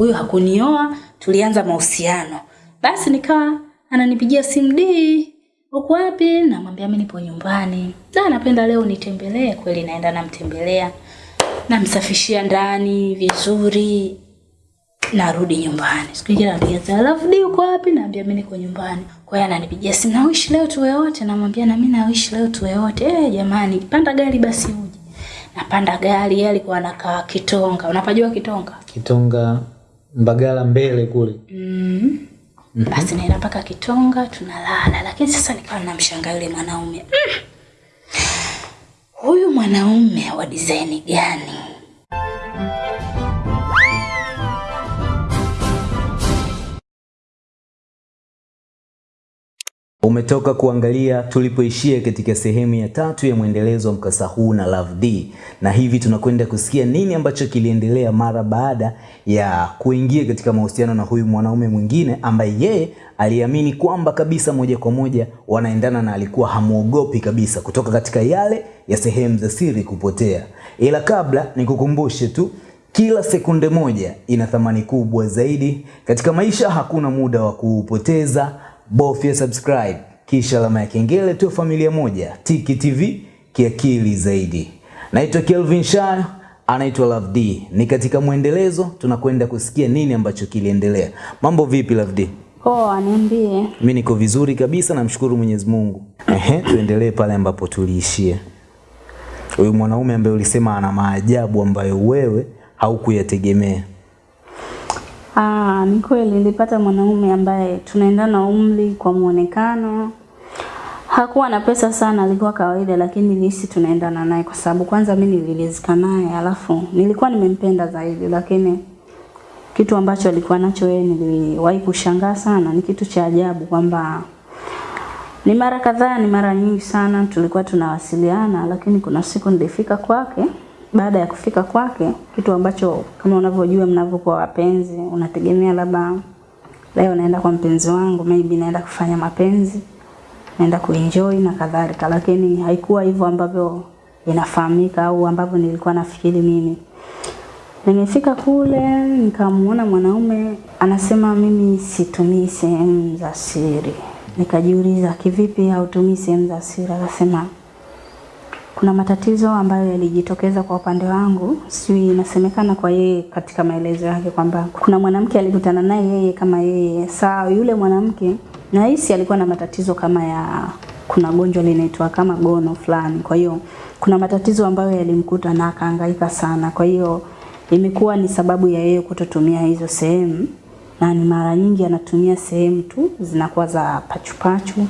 huyu hakunioa tulianza mahusiano. Basi nikawa ananipigia simu di uko wapi? Namwambia mimi nipo nyumbani. Da napenda leo nitembelee kweli naenda namtembelea. Namsafishia ndani vizuri. Narudi nyumbani. Siku nyingine anapiga alafu di uko wapi? Naambia mimi niko nyumbani. Kwa hiyo ananipigia simu nawishi leo tuwe wote? Namwambia na mimi nawishi leo tuwe wote. Eh jamani panda gari basi uje. Napanda gari yeye alikuwa anakaa kitonga. Unapajua kitonga? Kitonga Mbagala mbele kule. mm. basi naenda mpaka kitonga tunalala lakini sasa nikawa namshangaa yule mwanaume mm. huyu mwanaume wa design gani Umetoka kuangalia tulipoishia katika sehemu ya tatu ya mwendelezo wa mkasa huu na Love D, na hivi tunakwenda kusikia nini ambacho kiliendelea mara baada ya kuingia katika mahusiano na huyu mwanaume mwingine ambaye yeye aliamini kwamba kabisa moja kwa moja wanaendana na alikuwa hamuogopi kabisa kutoka katika yale ya sehemu za siri kupotea. Ila kabla nikukumbushe tu kila sekunde moja ina thamani kubwa zaidi katika maisha. Hakuna muda wa kuupoteza, bofya subscribe kisha alama ya kengele tu familia moja. Tiki TV kiakili zaidi. Naitwa Kelvin Shayo, anaitwa Love D. Ni katika mwendelezo, tunakwenda kusikia nini ambacho kiliendelea. Mambo vipi Love D? poa niambie Mimi niko vizuri kabisa, namshukuru Mwenyezi Mungu. Ehe, tuendelee pale ambapo tuliishia. Huyu mwanaume ambaye ulisema ana maajabu ambayo wewe haukuyategemea. Ah, ni kweli nilipata mwanaume ambaye tunaendana umri kwa muonekano. Hakuwa na pesa sana, alikuwa kawaida, lakini nilihisi tunaendana naye kwa sababu kwanza mimi nililizika naye, alafu nilikuwa nimempenda zaidi, lakini kitu ambacho alikuwa nacho yeye niliwahi kushangaa sana, ni kitu cha ajabu kwamba ni mara kadhaa, ni mara nyingi sana tulikuwa tunawasiliana, lakini kuna siku nilifika kwake. Baada ya kufika kwake, kitu ambacho kama unavyojua mnavyokuwa wapenzi, unategemea labda leo naenda kwa mpenzi wangu, maybe naenda kufanya mapenzi, naenda kuenjoy na kadhalika, lakini haikuwa hivyo ambavyo inafahamika au ambavyo nilikuwa nafikiri mimi. Nimefika kule nikamuona mwanaume anasema mimi situmii sehemu za siri. Nikajiuliza kivipi hautumii sehemu za siri? Akasema kuna matatizo ambayo yalijitokeza kwa upande wangu, sijui inasemekana kwa yeye katika maelezo yake kwamba kuna mwanamke alikutana naye yeye kama yeye. Saa yule mwanamke nahisi alikuwa na matatizo kama ya kuna gonjwa linaitwa kama gono fulani. Kwa hiyo kuna matatizo ambayo yalimkuta na akahangaika sana. Kwa hiyo imekuwa ni sababu ya yeye kutotumia hizo sehemu, na ni mara nyingi anatumia sehemu tu zinakuwa za pachupachu,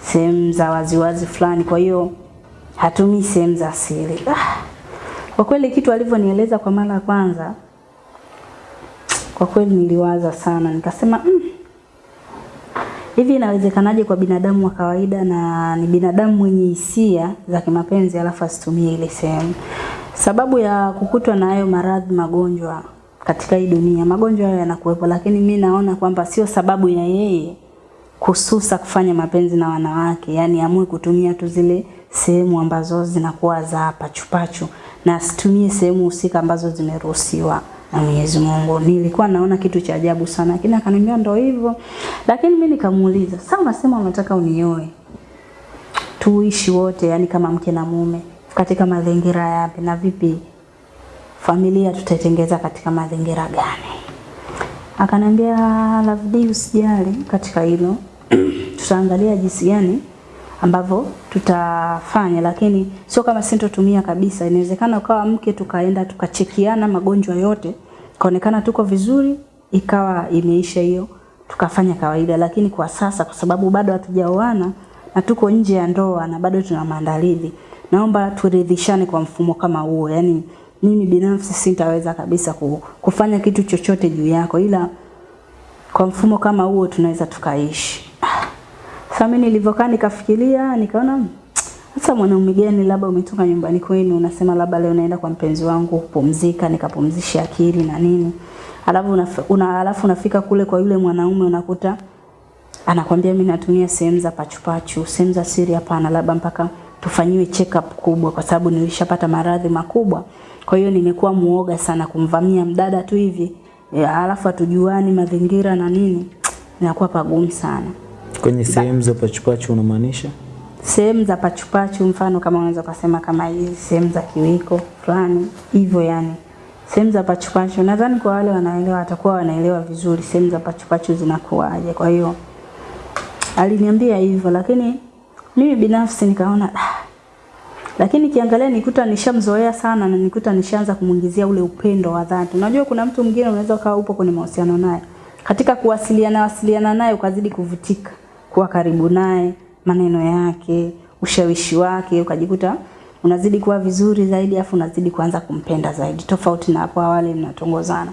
sehemu za waziwazi fulani. Kwa hiyo hatumii sehemu za siri. Ah, kwa kweli kitu alivyonieleza kwa mara ya kwanza, kwa kweli niliwaza sana, nikasema mm, hivi inawezekanaje kwa binadamu wa kawaida na ni binadamu mwenye hisia za kimapenzi alafu asitumie ile sehemu? Sababu ya kukutwa na hayo maradhi magonjwa katika hii dunia, magonjwa hayo yanakuwepo, lakini mi naona kwamba sio sababu ya yeye kususa kufanya mapenzi na wanawake, yani amue kutumia tu zile sehemu ambazo zinakuwa za pachupachu na situmie sehemu husika ambazo zimeruhusiwa na Mwenyezi Mungu. Nilikuwa naona kitu cha ajabu sana, lakini akaniambia ndo hivyo. Lakini mimi nikamuuliza, sasa unasema unataka unioe tuishi wote, yani kama mke na mume, katika mazingira yapi na vipi familia tutaitengeza katika mazingira gani? Akaniambia D, usijali katika hilo tutaangalia jinsi gani ambavyo tutafanya, lakini sio kama sintotumia kabisa. Inawezekana ukawa mke tukaenda tukachekiana magonjwa yote, kaonekana tuko vizuri, ikawa imeisha hiyo, tukafanya kawaida. Lakini kwa sasa, kwa sababu bado hatujaoana na tuko nje ya ndoa na bado tuna maandalizi, naomba turidhishane kwa mfumo kama huo. Yani mimi binafsi sitaweza kabisa kufanya kitu chochote juu yako, ila kwa mfumo kama huo tunaweza tukaishi. Sasa mimi nilivyokaa nikafikiria, nikaona sasa mwanaume gani labda umetoka nyumbani kwenu unasema labda leo naenda kwa mpenzi wangu kupumzika, nikapumzisha akili na nini. Alafu una, una, alafu unafika kule kwa yule mwanaume unakuta anakwambia mimi natumia sehemu za pachupachu, sehemu za siri hapana, labda mpaka tufanyiwe check up kubwa kwa sababu nilishapata maradhi makubwa. Kwa hiyo nimekuwa muoga sana kumvamia mdada tu hivi alafu hatujuani mazingira na nini, inakuwa pagumu sana. Kwenye sehemu za pachupachu unamaanisha? Sehemu za pachupachu, mfano kama unaweza kusema kama hizi sehemu za kiwiko fulani hivyo, yani sehemu za pachupachu, nadhani kwa wale wanaelewa watakuwa wanaelewa vizuri sehemu za pachupachu zinakuwaje. Kwa hiyo aliniambia hivyo, lakini mimi binafsi nikaona ah, lakini kiangalia nikuta nishamzoea sana na nikuta nishaanza kumwingizia ule upendo wa dhati. Unajua kuna mtu mwingine unaweza ukawa upo kwenye mahusiano naye, katika kuwasiliana wasiliana naye ukazidi kuvutika, kuwa karibu naye, maneno yake, ushawishi wake, ukajikuta unazidi kuwa vizuri zaidi, afu unazidi kuanza kumpenda zaidi, tofauti na hapo awali mnatongozana.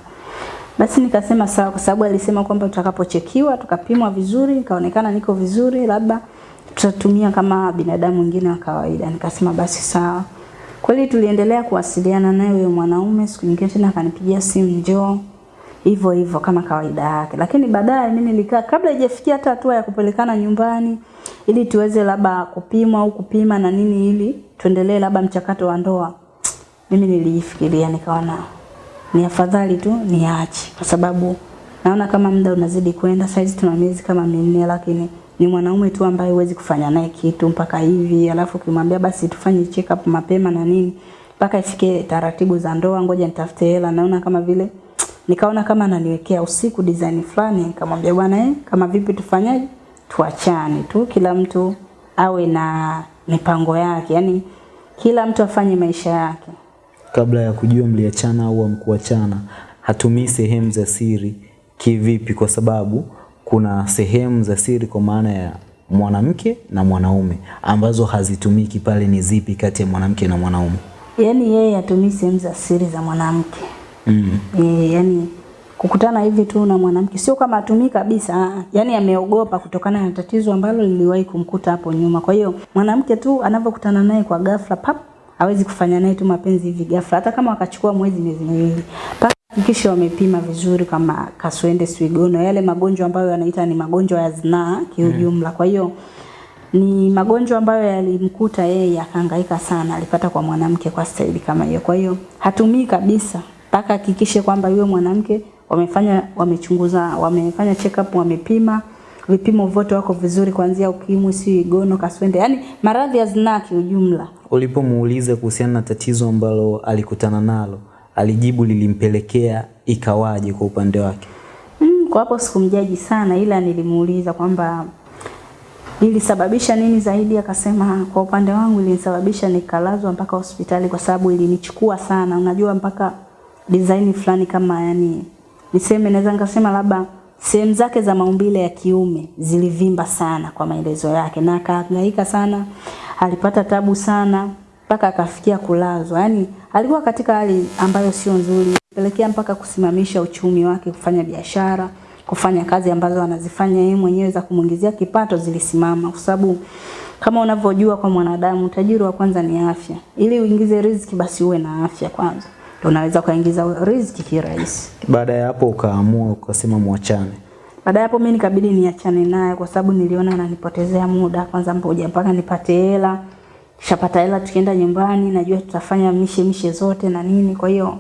Basi nikasema sawa, kwa sababu alisema kwamba tutakapochekiwa tukapimwa vizuri, nikaonekana niko vizuri, labda tutatumia kama binadamu wengine wa kawaida. Nikasema basi sawa. Kweli tuliendelea kuwasiliana naye huyo mwanaume, siku nyingine tena akanipigia simu njoo, hivyo hivyo kama kawaida yake. Lakini baadaye mimi nilikaa, kabla haijafikia hata hatua ya kupelekana nyumbani ili tuweze labda kupimwa au kupima na nini, ili tuendelee labda mchakato wa ndoa, mimi nilifikiria nikaona ni afadhali tu niache, kwa sababu naona kama muda unazidi kwenda. Saizi tuna miezi kama minne, lakini ni mwanaume tu ambaye huwezi kufanya naye kitu mpaka hivi, alafu ukimwambia basi tufanye check up mapema na nini mpaka ifike taratibu za ndoa, ngoja nitafute hela, naona kama vile nikaona kama ananiwekea usiku design fulani, nikamwambia bwana eh, kama vipi tufanyaje, tuachane tu, kila mtu awe na mipango yake, yani kila mtu afanye maisha yake. Kabla ya kujua mliachana au hamkuachana, hatumii sehemu za siri kivipi? Kwa sababu kuna sehemu za siri kwa maana ya mwanamke na mwanaume ambazo hazitumiki pale. Ni zipi kati ya mwanamke na mwanaume? Yaani yeye hatumii sehemu za siri za mwanamke. Mm. E, yani kukutana hivi tu na mwanamke sio kama atumii kabisa, ah, yani ameogopa kutokana na tatizo ambalo liliwahi kumkuta hapo nyuma. Kwa hiyo mwanamke tu anavyokutana naye kwa ghafla pap, hawezi kufanya naye tu mapenzi hivi ghafla, hata kama wakachukua mwezi miezi miwili hakikisha wamepima vizuri kama kaswende, swigono, yale magonjwa ambayo yanaita ni magonjwa ya zinaa kiujumla. Kwa hiyo ni magonjwa ambayo yalimkuta yeye akahangaika sana, alipata kwa mwanamke kwa staili kama hiyo. Kwa hiyo hatumii kabisa mpaka hakikishe kwamba yule mwanamke wamefanya wamechunguza, wamefanya check up, wamepima vipimo vyote wako vizuri, kuanzia ukimwi, si gono, kaswende, yani maradhi ya zinaa kiujumla. Ulipomuuliza kuhusiana na tatizo ambalo alikutana nalo, alijibu lilimpelekea ikawaje kwa upande wake? Mm, kwa hapo sikumjaji sana, ila nilimuuliza kwamba ilisababisha nini zaidi. Akasema kwa upande wangu ilinisababisha nikalazwa mpaka hospitali, kwa sababu ilinichukua sana, unajua mpaka design fulani kama yani, niseme naweza nikasema labda sehemu zake za maumbile ya kiume zilivimba sana kwa maelezo yake, na akahangaika sana, alipata tabu sana mpaka akafikia kulazwa. Yani alikuwa katika hali ambayo sio nzuri, pelekea mpaka kusimamisha uchumi wake, kufanya biashara, kufanya kazi ambazo anazifanya yeye mwenyewe za kumuingizia kipato zilisimama, kwa sababu kama unavyojua kwa mwanadamu, utajiri wa kwanza ni afya. Ili uingize riziki, basi uwe na afya kwanza, unaweza kuingiza riziki kirahisi. Baada ya hapo ukaamua ukasema muachane. Baada ya hapo mimi nikabidi niachane naye kwa sababu niliona ananipotezea muda. Kwanza mboja mpaka nipate hela. Kishapata hela tukienda nyumbani najua tutafanya mishe mishe zote na nini. Kwa hiyo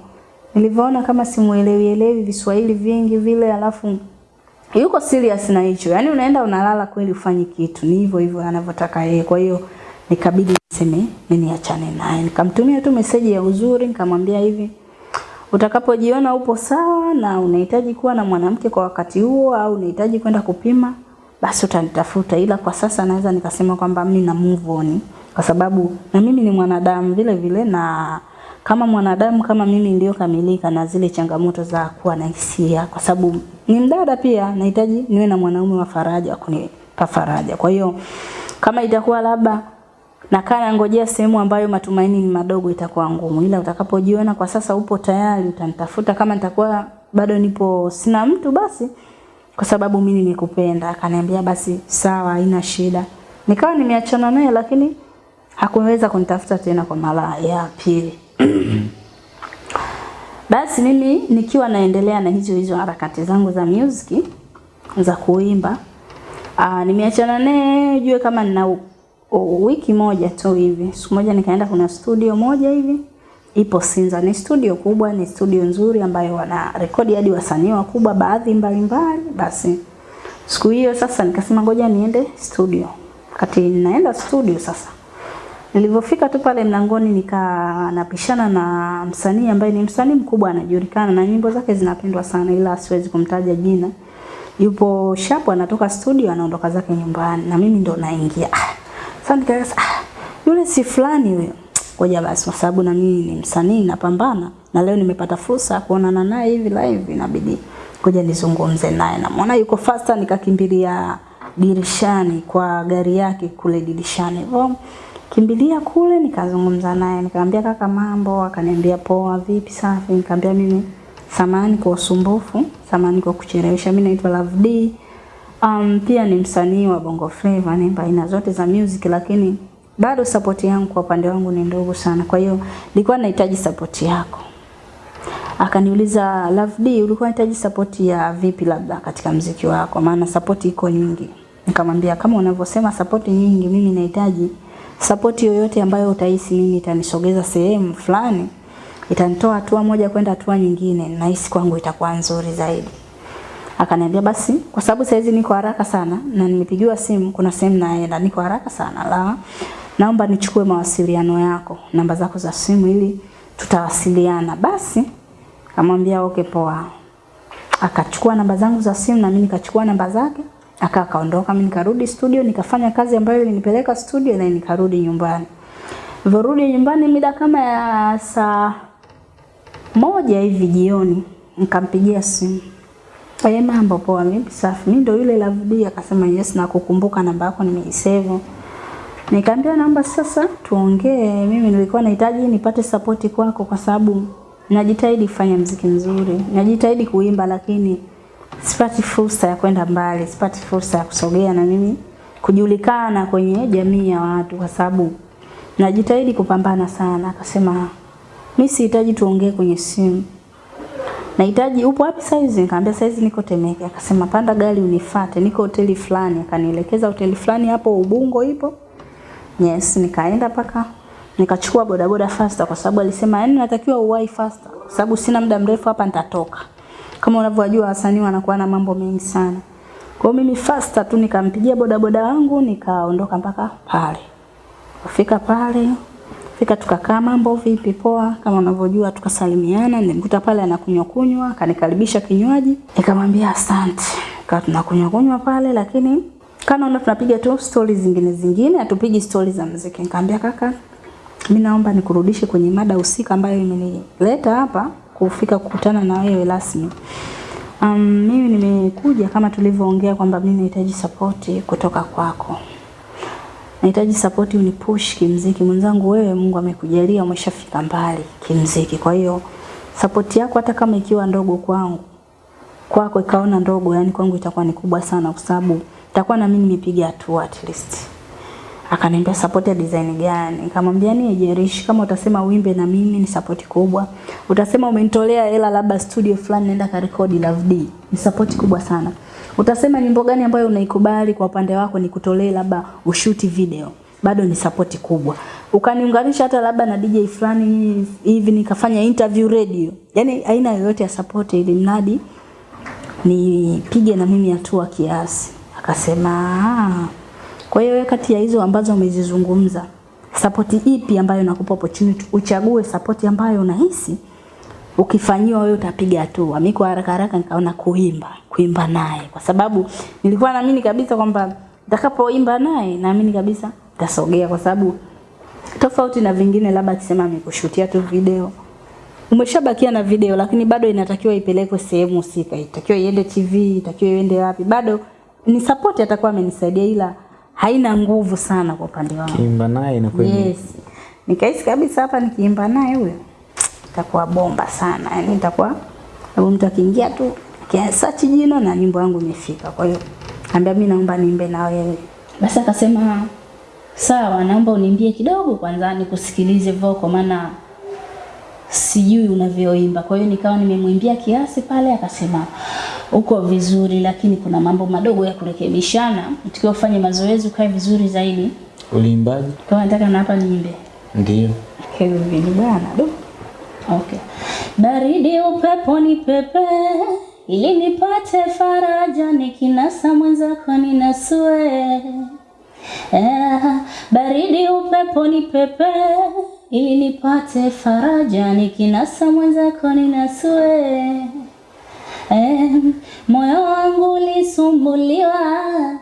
nilivyoona kama simuelewi elewi Viswahili vingi vile alafu yuko serious na hicho. Yaani unaenda unalala kweli ufanyi kitu. Ni hivyo hivyo anavyotaka yeye. Kwa hiyo nikabidi niseme mimi niachane naye. Nikamtumia tu meseji ya uzuri nikamwambia hivi utakapojiona upo sawa na unahitaji kuwa na mwanamke kwa wakati huo au unahitaji kwenda kupima basi utanitafuta, ila kwa sasa naweza nikasema kwamba mimi na move on, kwa sababu na mimi ni mwanadamu vile vile, na kama mwanadamu kama mimi niliyokamilika na zile changamoto za kuwa na hisia, kwa sababu ni mdada pia, nahitaji niwe na mwanaume wa faraja wa kunipa faraja. Kwa hiyo kama itakuwa labda nakaa nangojea sehemu ambayo matumaini ni madogo, itakuwa ngumu, ila utakapojiona kwa sasa upo tayari, utanitafuta. Kama nitakuwa bado nipo sina mtu, basi kwa sababu mimi nimekupenda. Akaniambia basi sawa, haina shida. Nikawa nimeachana naye, lakini hakuweza kunitafuta tena kwa mara ya pili. Basi mimi nikiwa naendelea na hizo hizo harakati zangu za music za kuimba, nimeachana naye jue kama nina wiki moja tu hivi. Siku moja nikaenda kuna studio moja hivi ipo Sinza. Ni studio kubwa, ni studio nzuri ambayo wana rekodi hadi wasanii wakubwa baadhi mbalimbali. Basi siku hiyo sasa nikasema ngoja niende studio. Wakati ninaenda studio sasa Nilivyofika tu pale mlangoni nika napishana na msanii ambaye ni msanii mkubwa anajulikana na nyimbo zake zinapendwa sana ila siwezi kumtaja jina. Yupo Shapo anatoka studio anaondoka zake nyumbani na mimi ndo naingia. Sasa nikasema ah, yule si fulani huyo. Ngoja basi kwa sababu na mimi ni msanii napambana na leo nimepata fursa ya kuonana naye hivi live inabidi ngoja nizungumze naye. Namuona yuko faster nikakimbilia dirishani kwa gari yake kule dirishani. Hivyo kimbilia kule nikazungumza naye nikamwambia kaka mambo akaniambia poa vipi safi nikamwambia mimi samani kwa usumbufu samani kwa kuchelewesha mimi naitwa Love D um, pia ni msanii wa Bongo Flava nimba aina zote za music lakini bado support yangu kwa upande wangu ni ndogo sana. Kwa hiyo nilikuwa nahitaji support yako. Akaniuliza Love D ulikuwa unahitaji support ya vipi labda katika mziki wako? Maana support iko nyingi. Nikamwambia kama unavyosema support nyingi mimi nahitaji support yoyote ambayo utahisi mimi itanisogeza sehemu fulani itanitoa hatua moja kwenda hatua nyingine nahisi kwangu itakuwa nzuri zaidi akaniambia basi kwa sababu saizi niko haraka sana na nimepigiwa simu kuna sehemu naenda niko haraka sana la naomba nichukue mawasiliano yako namba zako za simu ili tutawasiliana. Basi akamwambia okay poa. Akachukua namba zangu za simu na mimi nikachukua namba zake aka akaondoka. Mimi nikarudi studio nikafanya kazi ambayo ilinipeleka studio na nikarudi nyumbani. Vorudi nyumbani mida kama ya saa moja hivi jioni nikampigia simu Aye mambo poa mimi safi. Mimi ndio yule Love D akasema yes na kukumbuka namba yako nimeisave. Nikamwambia namba sasa tuongee. Mimi nilikuwa nahitaji nipate support kwako kwa sababu najitahidi kufanya mziki mzuri. Najitahidi kuimba lakini sipati fursa ya kwenda mbali, sipati fursa ya kusogea na mimi kujulikana kwenye jamii ya watu kwa sababu najitahidi kupambana sana. Akasema mimi sihitaji tuongee kwenye simu nahitaji upo wapi saizi? Nikamwambia saizi niko Temeke. Akasema panda gari unifate, niko hoteli fulani. Akanielekeza hoteli fulani hapo Ubungo ipo. Yes, nikaenda paka nikachukua bodaboda faster kwa sababu alisema yani natakiwa uwai faster kwa sababu sina muda mrefu hapa nitatoka. Kama unavyojua wasanii wanakuwa na mambo mengi sana. Kwa mimi faster tu nikampigia bodaboda wangu nikaondoka mpaka pale. Kufika pale Fika tukakaa mambo vipi? Poa. Kama unavyojua tukasalimiana. Nilimkuta pale anakunywa kunywa akanikaribisha kinywaji. Nikamwambia asante. Kaa tunakunywa kunywa pale lakini kana una tunapiga tu stori zingine zingine hatupigi stori za muziki. Nikamwambia kaka mimi naomba nikurudishe kwenye mada husika ambayo imenileta hapa kufika kukutana na wewe rasmi. Um, mimi nimekuja kama tulivyoongea kwamba mimi nahitaji support kutoka kwako nahitaji support unipush kimziki. Mwenzangu wewe Mungu amekujalia umeshafika mbali kimziki. Kwa hiyo support yako hata kama ikiwa ndogo kwangu kwako ikaona ndogo yani kwangu itakuwa ni kubwa sana kwa sababu itakuwa na mimi nimepiga hatua at least. Akaniambia support ya design gani? Nikamwambia ni jerish kama utasema uimbe na mimi ni support kubwa. Utasema umenitolea hela labda studio fulani naenda karekodi Love D. Ni support kubwa sana utasema nyimbo gani ambayo unaikubali kwa upande wako ni kutolee labda ushuti video? Bado ni support kubwa. Ukaniunganisha hata labda na DJ fulani hivi nikafanya interview radio. Yani aina yoyote ya support ili mradi nipige na mimi hatua kiasi. Akasema "Ah, kwa hiyo kati ya hizo ambazo umezizungumza support ipi ambayo nakupa opportunity? Uchague support ambayo unahisi ukifanyiwa wewe utapiga hatua. Mimi kwa haraka haraka nikaona kuimba, kuimba naye kwa sababu nilikuwa naamini kabisa kwamba nitakapoimba naye naamini kabisa nitasogea kwa sababu tofauti na vingine labda akisema amekushutia tu video umeshabakia na video lakini bado inatakiwa ipelekwe sehemu husika, itakiwa iende TV, itakiwa iende wapi, bado ni support atakuwa amenisaidia, ila haina nguvu sana kwa upande wangu. Kiimba naye inakuwa Yes. Nikahisi kabisa hapa nikiimba naye huyo itakuwa bomba sana. Yaani itakuwa sababu mtu akiingia tu akisearch jina na nyimbo yangu imefika. Kwa hiyo ambia mimi naomba niimbe na wewe. Basi akasema sawa, naomba uniimbie kidogo kwanza nikusikilize vocal maana sijui unavyoimba. Kwa hiyo nikawa nimemwimbia kiasi pale, akasema uko vizuri, lakini kuna mambo madogo ya kurekebishana. Tukiwa ufanye mazoezi ukae vizuri zaidi. Uliimbaje? Kwa nataka na hapa niimbe. Ndio. Kelvin bwana, do Okay. Baridi upepo ni pepe ili nipate faraja nikinasa mwenzako ninasue. Eh, baridi upepo ni pepe ili nipate faraja nikinasa mwenzako ninasue. Moyo wangu ulisumbuliwa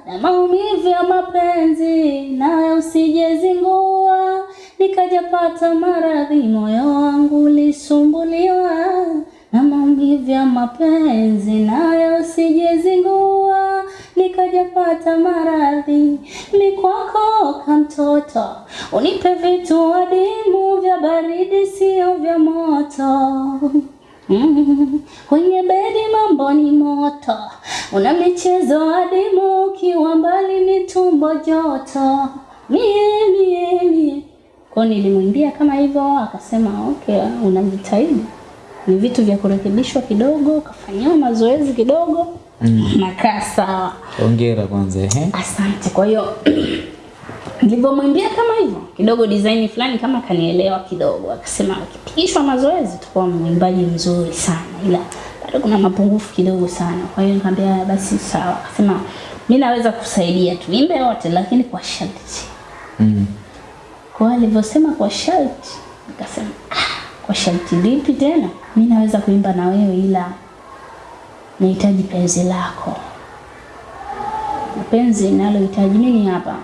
na maumivu ya mapenzi, nawe usijezingua nikajapata maradhi. Moyo wangu ulisumbuliwa na maumivu ya mapenzi, nayo sijezingua, nikajapata maradhi. Ni kwako kamtoto, unipe vitu adimu vya baridi, sio vya moto. Mm, kwenye bedi mambo ni moto, una michezo adimu, ukiwa mbali ni tumbo joto. Mie mie mie, hiyo nilimwimbia kama hivyo, akasema okay, unajitahidi. Ni vitu vya kurekebishwa kidogo, kafanyiwa mazoezi kidogo, nakaa sawa. Hongera kwanza ehe. Asante. Kwa hiyo nilivyomwimbia kama hivyo kidogo, design fulani kama kanielewa kidogo, akasema akipigishwa mazoezi utakuwa mwimbaji mzuri sana, ila bado kuna mapungufu kidogo sana. Kwa hiyo nikamwambia basi sawa. Akasema mimi naweza kusaidia, tuimbe wote, lakini kwa sharti. Mm. Kwa hiyo alivyosema kwa sharti, nikasema ah, kwa sharti lipi tena? Mi naweza kuimba na wewe, ila nahitaji penzi lako penzi nalohitaji mimi hapa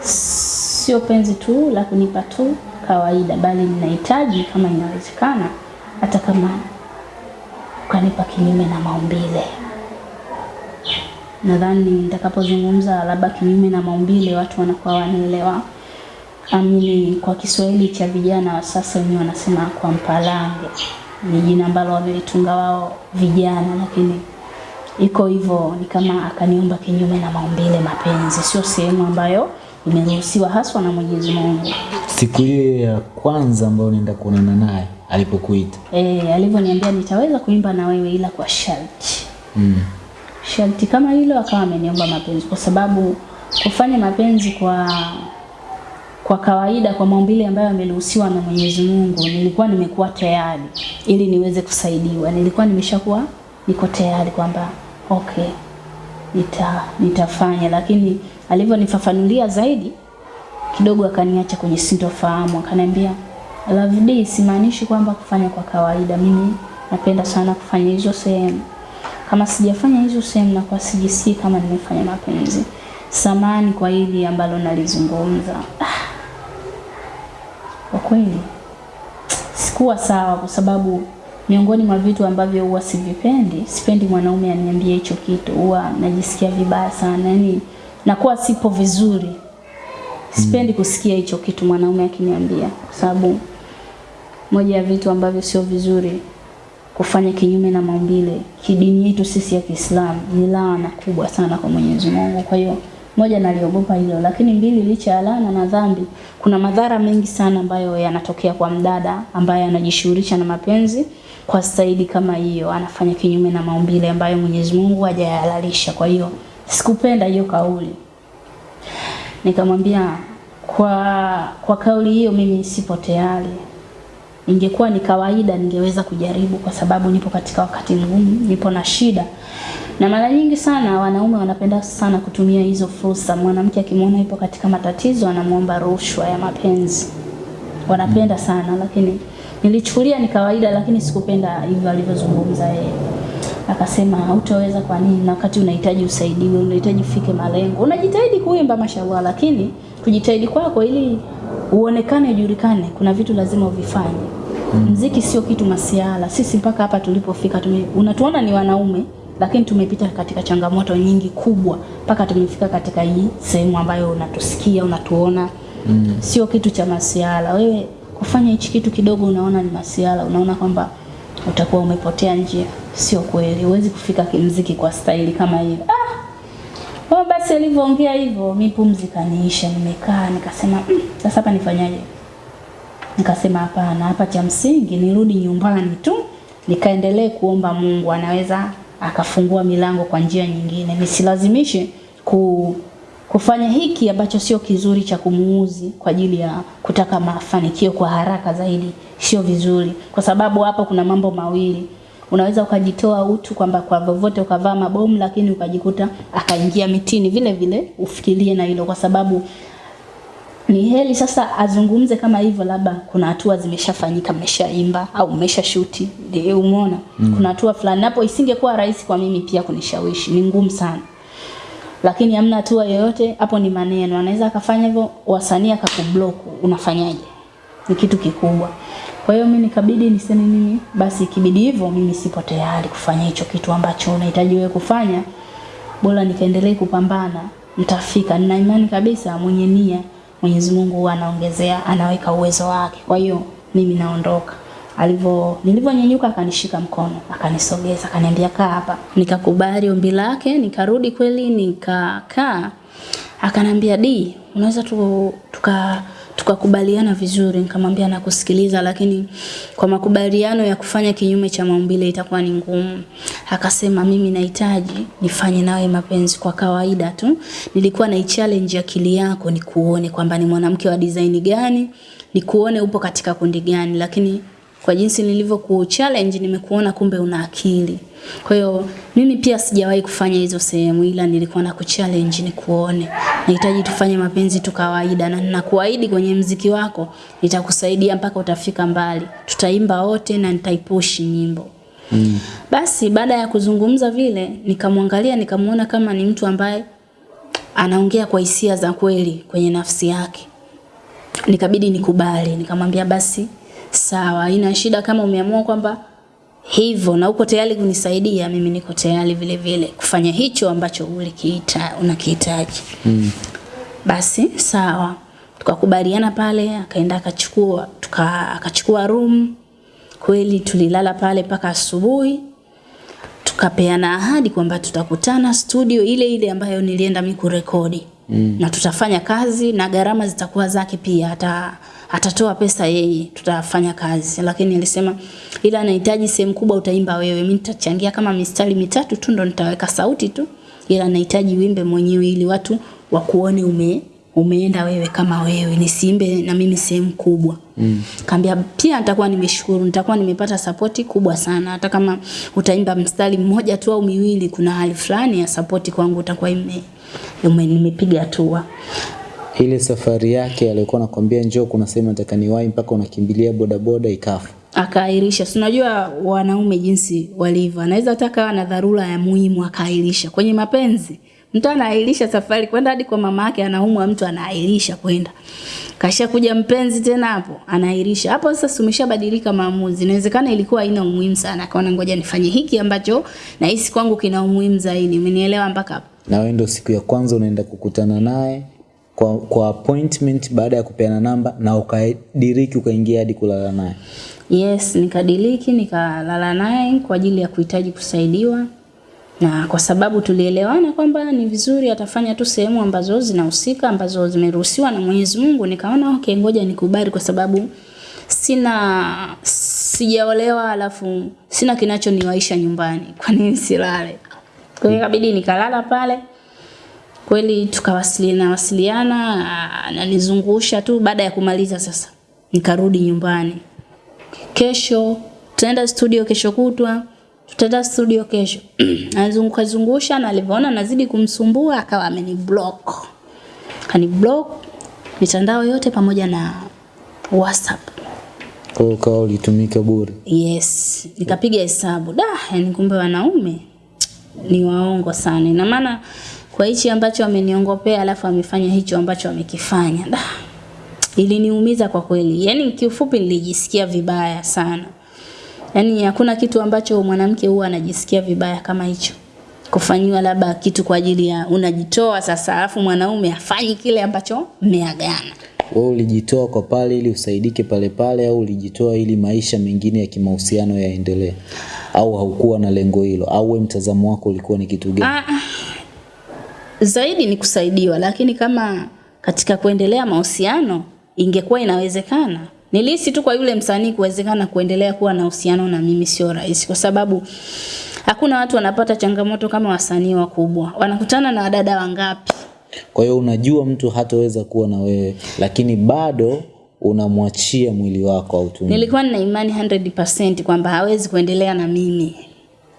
sio penzi tu la kunipa tu kawaida, bali ninahitaji kama inawezekana, hata kama ukanipa kinyume na maumbile. Nadhani nitakapozungumza labda kinyume na maumbile, watu wanakuwa wanaelewa. Amini, kwa Kiswahili cha vijana wa sasa wenyewe wanasema kwa mpalange, ni jina ambalo wamelitunga wao vijana, lakini iko hivyo, ni kama akaniomba kinyume na maumbile. Mapenzi sio sehemu ambayo imeruhusiwa haswa na Mwenyezi Mungu. Siku hiyo ya kwanza ambayo unaenda kuonana naye alipokuita. Eh, alivyoniambia nitaweza kuimba na wewe ila kwa sharti. Mm. Sharti kama hilo akawa ameniomba mapenzi kwa sababu kufanya mapenzi kwa kwa kawaida kwa maumbile ambayo yameruhusiwa na Mwenyezi Mungu, nilikuwa nimekuwa tayari ili niweze kusaidiwa. Nilikuwa nimeshakuwa niko tayari kwamba okay, nita nitafanya, lakini alivyonifafanulia zaidi kidogo akaniacha kwenye sintofahamu, akaniambia Love D, simaanishi kwamba kufanya kwa kawaida. Mimi napenda sana kufanya hizo sehemu. Kama sijafanya hizo sehemu, nakuwa sijisikii kama nimefanya mapenzi. Samani kwa hili ambalo nalizungumza. Ah, Kwa kweli sikuwa sawa, kwa sababu miongoni mwa vitu ambavyo huwa sivipendi, sipendi mwanaume aniambie hicho kitu, huwa najisikia vibaya sana, yani nakuwa sipo vizuri. Sipendi kusikia hicho kitu mwanaume akiniambia, kwa sababu moja ya vitu ambavyo sio vizuri kufanya kinyume na maumbile kidini yetu sisi ya Kiislamu ni laana kubwa sana kwa Mwenyezi Mungu. Kwa hiyo moja, naliogopa hilo, lakini mbili, licha ya laana na dhambi, kuna madhara mengi sana ambayo yanatokea kwa mdada ambaye anajishughulisha na mapenzi kwa staili kama hiyo, anafanya kinyume na maumbile ambayo Mwenyezi Mungu hajayahalalisha. Kwa hiyo sikupenda hiyo kauli nikamwambia kwa kwa kauli hiyo mimi sipo tayari. Ingekuwa ni kawaida ningeweza kujaribu, kwa sababu nipo katika wakati mgumu, nipo na shida, na mara nyingi sana wanaume wanapenda sana kutumia hizo fursa. Mwanamke akimwona ipo katika matatizo, anamwomba rushwa ya mapenzi, wanapenda sana, lakini nilichukulia ni kawaida, lakini sikupenda hivyo alivyozungumza yeye. Akasema hutaweza kwa nini, na wakati unahitaji usaidiwe, unahitaji ufike malengo, unajitahidi kuimba mashallah, lakini kujitahidi kwako ili uonekane, ujulikane, kuna vitu lazima uvifanye. Mziki sio kitu masiala. Sisi mpaka hapa tulipofika, tume, unatuona ni wanaume, lakini tumepita katika changamoto nyingi kubwa mpaka tumefika katika hii sehemu ambayo unatusikia, unatuona. Mm. Sio kitu cha masiala. Wewe kufanya hichi kitu kidogo unaona ni masiala, unaona kwamba utakuwa umepotea njia. Sio kweli, huwezi kufika kimziki kwa staili kama hiyo. Ah! oh, basi alivyoongea hivyo, mi pumzi kaniisha, nimekaa nikasema, "Mm, sasa hapa nifanyaje? Nikasema hapana, hapa cha msingi nirudi nyumbani tu nikaendelee kuomba Mungu, anaweza akafungua milango kwa njia nyingine, nisilazimishe ku kufanya hiki ambacho sio kizuri cha kumuuzi kwa ajili ya kutaka mafanikio kwa haraka zaidi sio vizuri, kwa sababu hapo kuna mambo mawili. Unaweza ukajitoa utu kwamba kwa vyovyote ukavaa mabomu, lakini ukajikuta akaingia mitini vile vile. Ufikirie na hilo, kwa sababu ni heli sasa azungumze kama hivyo, labda kuna hatua zimeshafanyika, mmeshaimba au mmesha shuti, ndio umeona mm. kuna hatua fulani, napo isingekuwa rahisi kwa mimi pia kunishawishi, ni ngumu sana lakini hamna hatua yoyote hapo, ni maneno. Anaweza akafanya hivyo, wasanii akakublock, unafanyaje? Ni kitu kikubwa. Kwa hiyo mimi nikabidi niseme mimi basi, ikibidi hivyo, mimi sipo tayari kufanya hicho kitu ambacho unahitaji wewe kufanya, bora nikaendelee kupambana, nitafika. Nina imani kabisa mwenye nia Mwenyezi Mungu anaongezea, anaweka uwezo wake. Kwa hiyo mimi naondoka. Alivyo nilivyonyanyuka akanishika mkono, akanisogeza, akaniambia kaa hapa. Nikakubali ombi lake, nikarudi kweli nikakaa. Akanambia di, unaweza tu, tuka tukakubaliana vizuri. Nikamwambia nakusikiliza, lakini kwa makubaliano ya kufanya kinyume cha maumbile itakuwa ni ngumu. Akasema mimi nahitaji nifanye nawe mapenzi kwa kawaida tu. Nilikuwa na challenge akili yako nikuone kwamba ni mwanamke wa design gani, nikuone upo katika kundi gani, lakini kwa jinsi nilivyo ku challenge nimekuona kumbe una akili. Kwa hiyo mimi pia sijawahi kufanya hizo sehemu, ila nilikuwa na kuchallenge nikuone. Nahitaji tufanye mapenzi tu kawaida, na ninakuahidi kwenye mziki wako nitakusaidia mpaka utafika mbali. Tutaimba wote na nitaipush nyimbo. Mm. Basi baada ya kuzungumza vile, nikamwangalia nikamuona kama ni mtu ambaye anaongea kwa hisia za kweli kwenye nafsi yake. Nikabidi nikubali, nikamwambia basi sawa, ina shida kama umeamua kwamba hivyo na uko tayari kunisaidia, mimi niko tayari vile vile kufanya hicho ambacho ulikiita unakihitaji. Mm. Basi sawa, tukakubaliana pale, akaenda akachukua tuka akachukua room. Kweli tulilala pale mpaka asubuhi, tukapeana ahadi kwamba tutakutana studio ile ile ambayo nilienda mimi kurekodi. Mm. Na tutafanya kazi na gharama zitakuwa zake pia hata atatoa pesa yeye, tutafanya kazi. Lakini alisema ila anahitaji sehemu kubwa utaimba wewe, mimi nitachangia kama mistari mitatu tu ndo nitaweka sauti tu, ila anahitaji wimbe mwenyewe ili watu wakuone ume umeenda wewe kama wewe, nisiimbe na mimi sehemu kubwa. Mm. Kaambia pia nitakuwa nimeshukuru, nitakuwa nimepata sapoti kubwa sana, hata kama utaimba mstari mmoja tu au miwili, kuna hali fulani ya sapoti kwangu utakuwa ime, ime nimepiga hatua ile safari yake alikuwa anakwambia njoo, kuna sehemu nataka niwahi, mpaka unakimbilia bodaboda ikafa. Akaahirisha. Si unajua wanaume jinsi walivyo, anaweza hata na dharura ya muhimu akaahirisha. Kwenye mapenzi mtu anaahirisha safari kwenda hadi kwa mama yake, anaumwa, mtu anaahirisha kwenda kasha kuja mpenzi tena hapo anaahirisha hapo. Sasa umeshabadilika maamuzi, inawezekana ilikuwa haina umuhimu sana, akaona ngoja nifanye hiki ambacho nahisi kwangu kina umuhimu zaidi. Umenielewa mpaka hapo? Na wewe ndio siku ya kwanza unaenda kukutana naye kwa, kwa appointment baada ya kupeana namba na ukadiriki ukaingia hadi kulala naye? Yes, nikadiriki nikalala naye kwa ajili ya kuhitaji kusaidiwa, na kwa sababu tulielewana kwamba ni vizuri atafanya tu sehemu ambazo zinahusika ambazo zimeruhusiwa na Mwenyezi Mungu, nikaona okay, ngoja nikubali kwa sababu sina sijaolewa, alafu sina kinachoniwaisha nyumbani, kwa nini silale? Kwa hiyo ikabidi nikalala pale kweli tukawasiliana wasiliana, ananizungusha tu. Baada ya kumaliza sasa, nikarudi nyumbani. Kesho tutaenda studio, kesho kutwa tutaenda studio kesho. Anazunguka zungusha, na alivyoona nazidi kumsumbua akawa ameniblock, kaniblock mitandao yote pamoja na WhatsApp. Kwa hiyo kawa ulitumika bure? Yes, nikapiga hesabu da, yani kumbe wanaume ni waongo sana. Ina maana kwa hichi ambacho ameniongopea alafu amefanya hicho ambacho amekifanya. Da. Iliniumiza kwa kweli. Yaani kiufupi nilijisikia vibaya sana. Yaani hakuna kitu ambacho mwanamke huwa anajisikia vibaya kama hicho. Kufanyiwa labda kitu kwa ajili ya unajitoa sasa alafu mwanaume afanyi kile ambacho mmeagana. Wewe ulijitoa kwa pale ili usaidike pale pale au ulijitoa ili maisha mengine ya kimahusiano yaendelee? Au haukuwa na lengo hilo? Au wewe mtazamo wako ulikuwa ni kitu gani? Ah, zaidi ni kusaidiwa, lakini kama katika kuendelea mahusiano ingekuwa inawezekana, nilihisi tu kwa yule msanii kuwezekana kuendelea kuwa na uhusiano na mimi sio rahisi, kwa sababu hakuna watu wanapata changamoto kama wasanii wakubwa. Wanakutana na wadada wangapi Kwa hiyo unajua mtu hataweza kuwa na wewe, lakini bado unamwachia mwili wako autumie. Nilikuwa nina imani 100% kwamba hawezi kuendelea na mimi,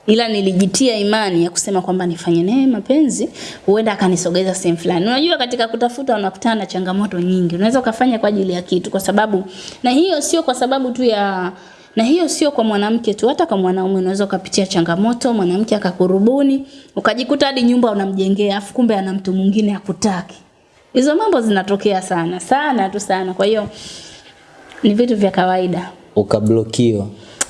ila nilijitia imani ya kusema kwamba nifanye naye mapenzi, huenda akanisogeza sehemu fulani. Unajua, katika kutafuta unakutana na changamoto nyingi. Unaweza ukafanya kwa ajili ya kitu, kwa sababu na hiyo sio kwa sababu tu ya na hiyo sio kwa mwanamke tu, hata kwa mwanaume unaweza ukapitia changamoto, mwanamke akakurubuni, ukajikuta hadi nyumba unamjengea, afu kumbe ana mtu mwingine akutaki. Hizo mambo zinatokea sana sana tu sana. Kwa hiyo ni vitu vya kawaida. Ukablokiwa.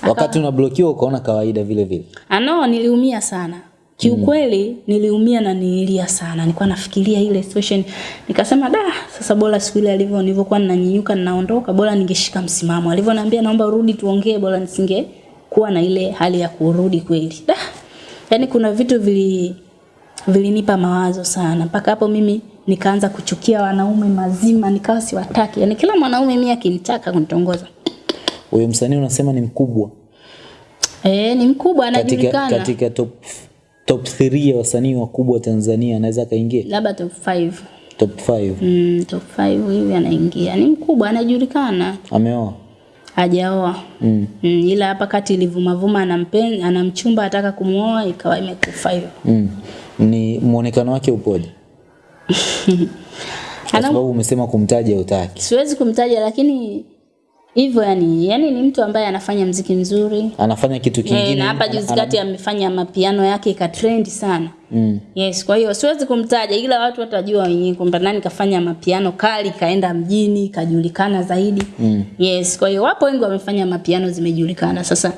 Wakati unablokiwa ukaona kawaida vile vile. Ano, niliumia sana kiukweli, mm. niliumia na nililia sana. Nilikuwa nafikiria ile situation, nikasema da, sasa bora siku ile alivyo nilivyokuwa ninanyunyuka ninaondoka, bora ningeshika msimamo. Alivyoniambia naomba urudi tuongee, bora nisinge kuwa na ile hali ya kurudi kweli. Da, yani kuna vitu vili vilinipa mawazo sana mpaka hapo mimi nikaanza kuchukia wanaume mazima, nikawa siwataki. Yani kila mwanaume mimi akinitaka kunitongoza Huyo msanii unasema ni mkubwa eh, ni mkubwa anajulikana, katika katika top top 3 ya wasanii wakubwa Tanzania anaweza kaingia labda top 5 top 5. mm, top 5 hivi anaingia. Ni mkubwa anajulikana, Ameoa. hajaoa Mm. mm, ila hapa kati ilivumavuma anampen anamchumba ataka kumuoa ikawa imekufa hiyo. Mm. Ni muonekano wake upoje? Kwa sababu umesema kumtaja utaki. Siwezi kumtaja lakini hivyo yani, yani ni mtu ambaye anafanya mziki mzuri Anafanya kitu kingine. kingine. na hapa juzi kati amefanya mapiano yake ikatrend sana. Mm. Yes, kwa hiyo siwezi kumtaja ila watu watajua wenyewe kwamba nani kafanya mapiano kali kaenda mjini kajulikana zaidi. Mm. Yes, kwa hiyo wapo wengi wamefanya mapiano zimejulikana. Sasa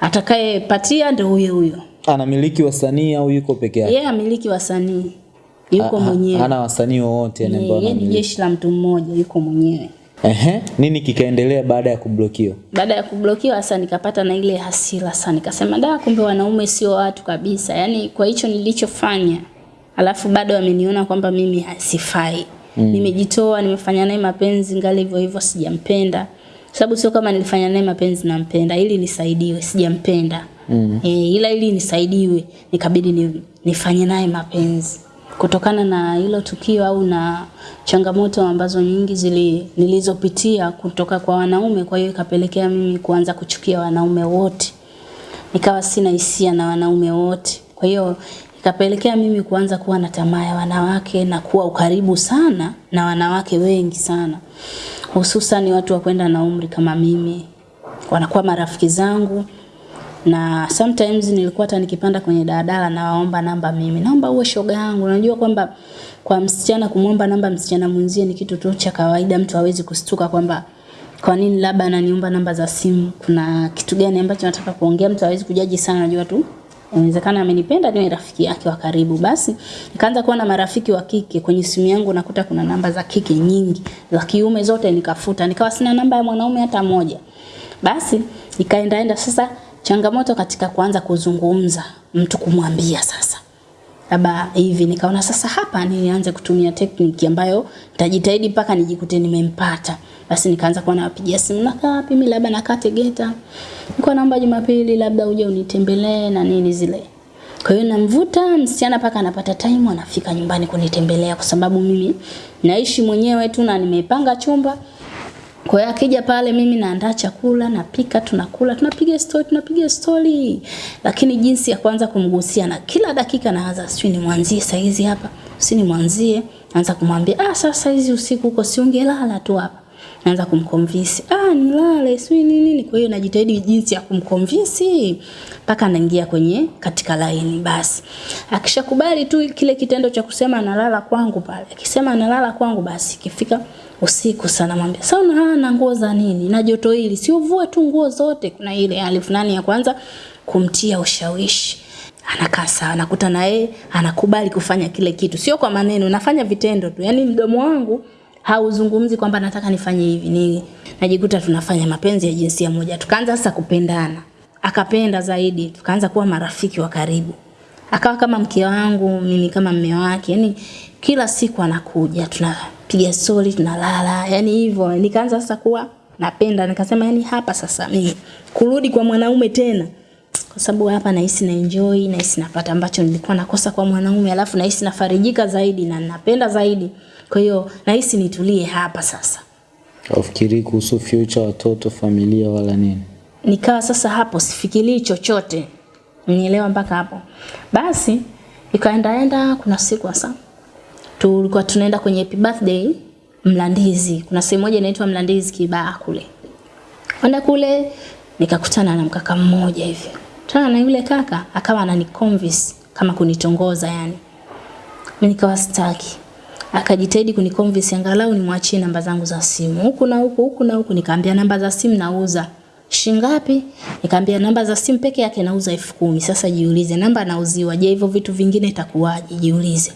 atakayepatia ndio huyo huyo. Anamiliki wasanii au yuko peke yake? Yeye amiliki wasanii. Yuko Ha- ha- mwenyewe. Hana wasanii wowote ni jeshi la mtu mmoja, yuko mwenyewe. Ehe, nini kikaendelea baada ya kublokiwa? Baada ya kublokiwa sasa nikapata na ile hasira sana, nikasema da, kumbe wanaume sio watu kabisa. Yaani kwa hicho nilichofanya, alafu bado ameniona kwamba mimi hasifai. Mm. Nimejitoa, nimefanya naye mapenzi ngali hivyo hivyo sijampenda. Sababu sio kama nilifanya naye mapenzi nampenda, ili nisaidiwe, sijampenda. Mm. E, ila ili nisaidiwe, nikabidi ni, nifanye naye mapenzi kutokana na hilo tukio au na changamoto ambazo nyingi zili nilizopitia kutoka kwa wanaume, kwa hiyo ikapelekea mimi kuanza kuchukia wanaume wote, nikawa sina hisia na wanaume wote. Kwa hiyo ikapelekea mimi kuanza kuwa na tamaa ya wanawake na kuwa ukaribu sana na wanawake wengi sana, hususan watu wa kwenda na umri kama mimi, wanakuwa marafiki zangu na sometimes nilikuwa hata nikipanda kwenye daladala nawaomba namba mimi, naomba uwe shoga yangu. Unajua kwamba kwa msichana kumwomba namba msichana mwenzie ni kitu tu cha kawaida, mtu hawezi kustuka kwamba kwa nini labda ananiomba namba za simu, kuna kitu gani ambacho nataka kuongea, mtu hawezi kujaji sana, najua tu inawezekana amenipenda niwe rafiki yake wa karibu. Basi nikaanza kuwa na marafiki wa kike. Kwenye simu yangu, nakuta kuna namba za kike nyingi, za kiume zote nikafuta, nikawa sina namba ya mwanaume hata moja. Basi ikaendaenda sasa, changamoto katika kuanza kuzungumza, mtu kumwambia sasa labda hivi, nikaona sasa hapa nianze kutumia tekniki ambayo nitajitahidi mpaka nijikute nimempata. Basi nikaanza kuwa nawapigia simu, nakaa wapi? Mimi labda nakaa Tegeta, niko naomba Jumapili labda uje unitembelee na nini zile. Kwa hiyo namvuta msichana mpaka anapata time anafika nyumbani kunitembelea, kwa sababu mimi naishi mwenyewe tu na nimepanga chumba kwa hiyo akija pale mimi naandaa chakula, napika, tunakula, tunapiga story, tunapiga story. Lakini jinsi ya kwanza kumgusia na kila dakika naanza sijui nimwanzie saizi hapa, si nimwanzie, naanza kumwambia ah, sasa hizi usiku huko si ungelala tu hapa. Naanza kumconvince, ah, nilale, sijui nini nini. Kwa hiyo najitahidi jinsi ya kumconvince mpaka anaingia kwenye katika laini basi. Akishakubali tu kile kitendo cha kusema analala kwangu pale. Akisema analala kwangu basi ikifika usiku sana. Mwambia sasa una na nguo za nini? Na joto hili si uvue tu nguo zote. Kuna ile hali fulani ya kwanza kumtia ushawishi. Anakaa sawa nakuta na yeye anakubali kufanya kile kitu. Sio kwa maneno nafanya vitendo tu. Yani mdomo wangu hauzungumzi kwamba nataka nifanye hivi ni najikuta tunafanya mapenzi ya jinsia moja. Tukaanza sasa kupendana. Akapenda zaidi tukaanza kuwa marafiki wa karibu akawa kama mke wangu mimi kama mme wake yani kila siku anakuja tunapiga stori tunalala yani hivyo nikaanza sasa kuwa napenda nikasema yani hapa sasa mimi kurudi kwa mwanaume tena kwa sababu hapa nahisi na enjoy, nahisi napata ambacho nilikuwa nakosa kwa mwanaume, alafu nahisi nafarijika zaidi na napenda zaidi. Kwa hiyo nahisi nitulie hapa sasa. Ufikiri kuhusu future, watoto, familia wala nini? Nikawa sasa hapo sifikirii chochote, unielewa mpaka hapo. Basi ikaendaenda, kuna siku hasa tulikuwa tunaenda kwenye happy birthday Mlandizi. Kuna sehemu moja inaitwa Mlandizi Kibaa kule. Kwenda kule nikakutana na mkaka mmoja hivi. Tana na yule kaka akawa ananiconvince kama kunitongoza yani. Mimi nikawa sitaki. Akajitahidi kuniconvince angalau nimwachie namba zangu za simu. Huku na huku, huku na huku nikaambia namba za simu nauza. Shingapi? Nikamwambia namba za simu peke yake nauza elfu kumi. Sasa jiulize namba nauziwa. Je, hivyo vitu vingine itakuwaje? Jiulize.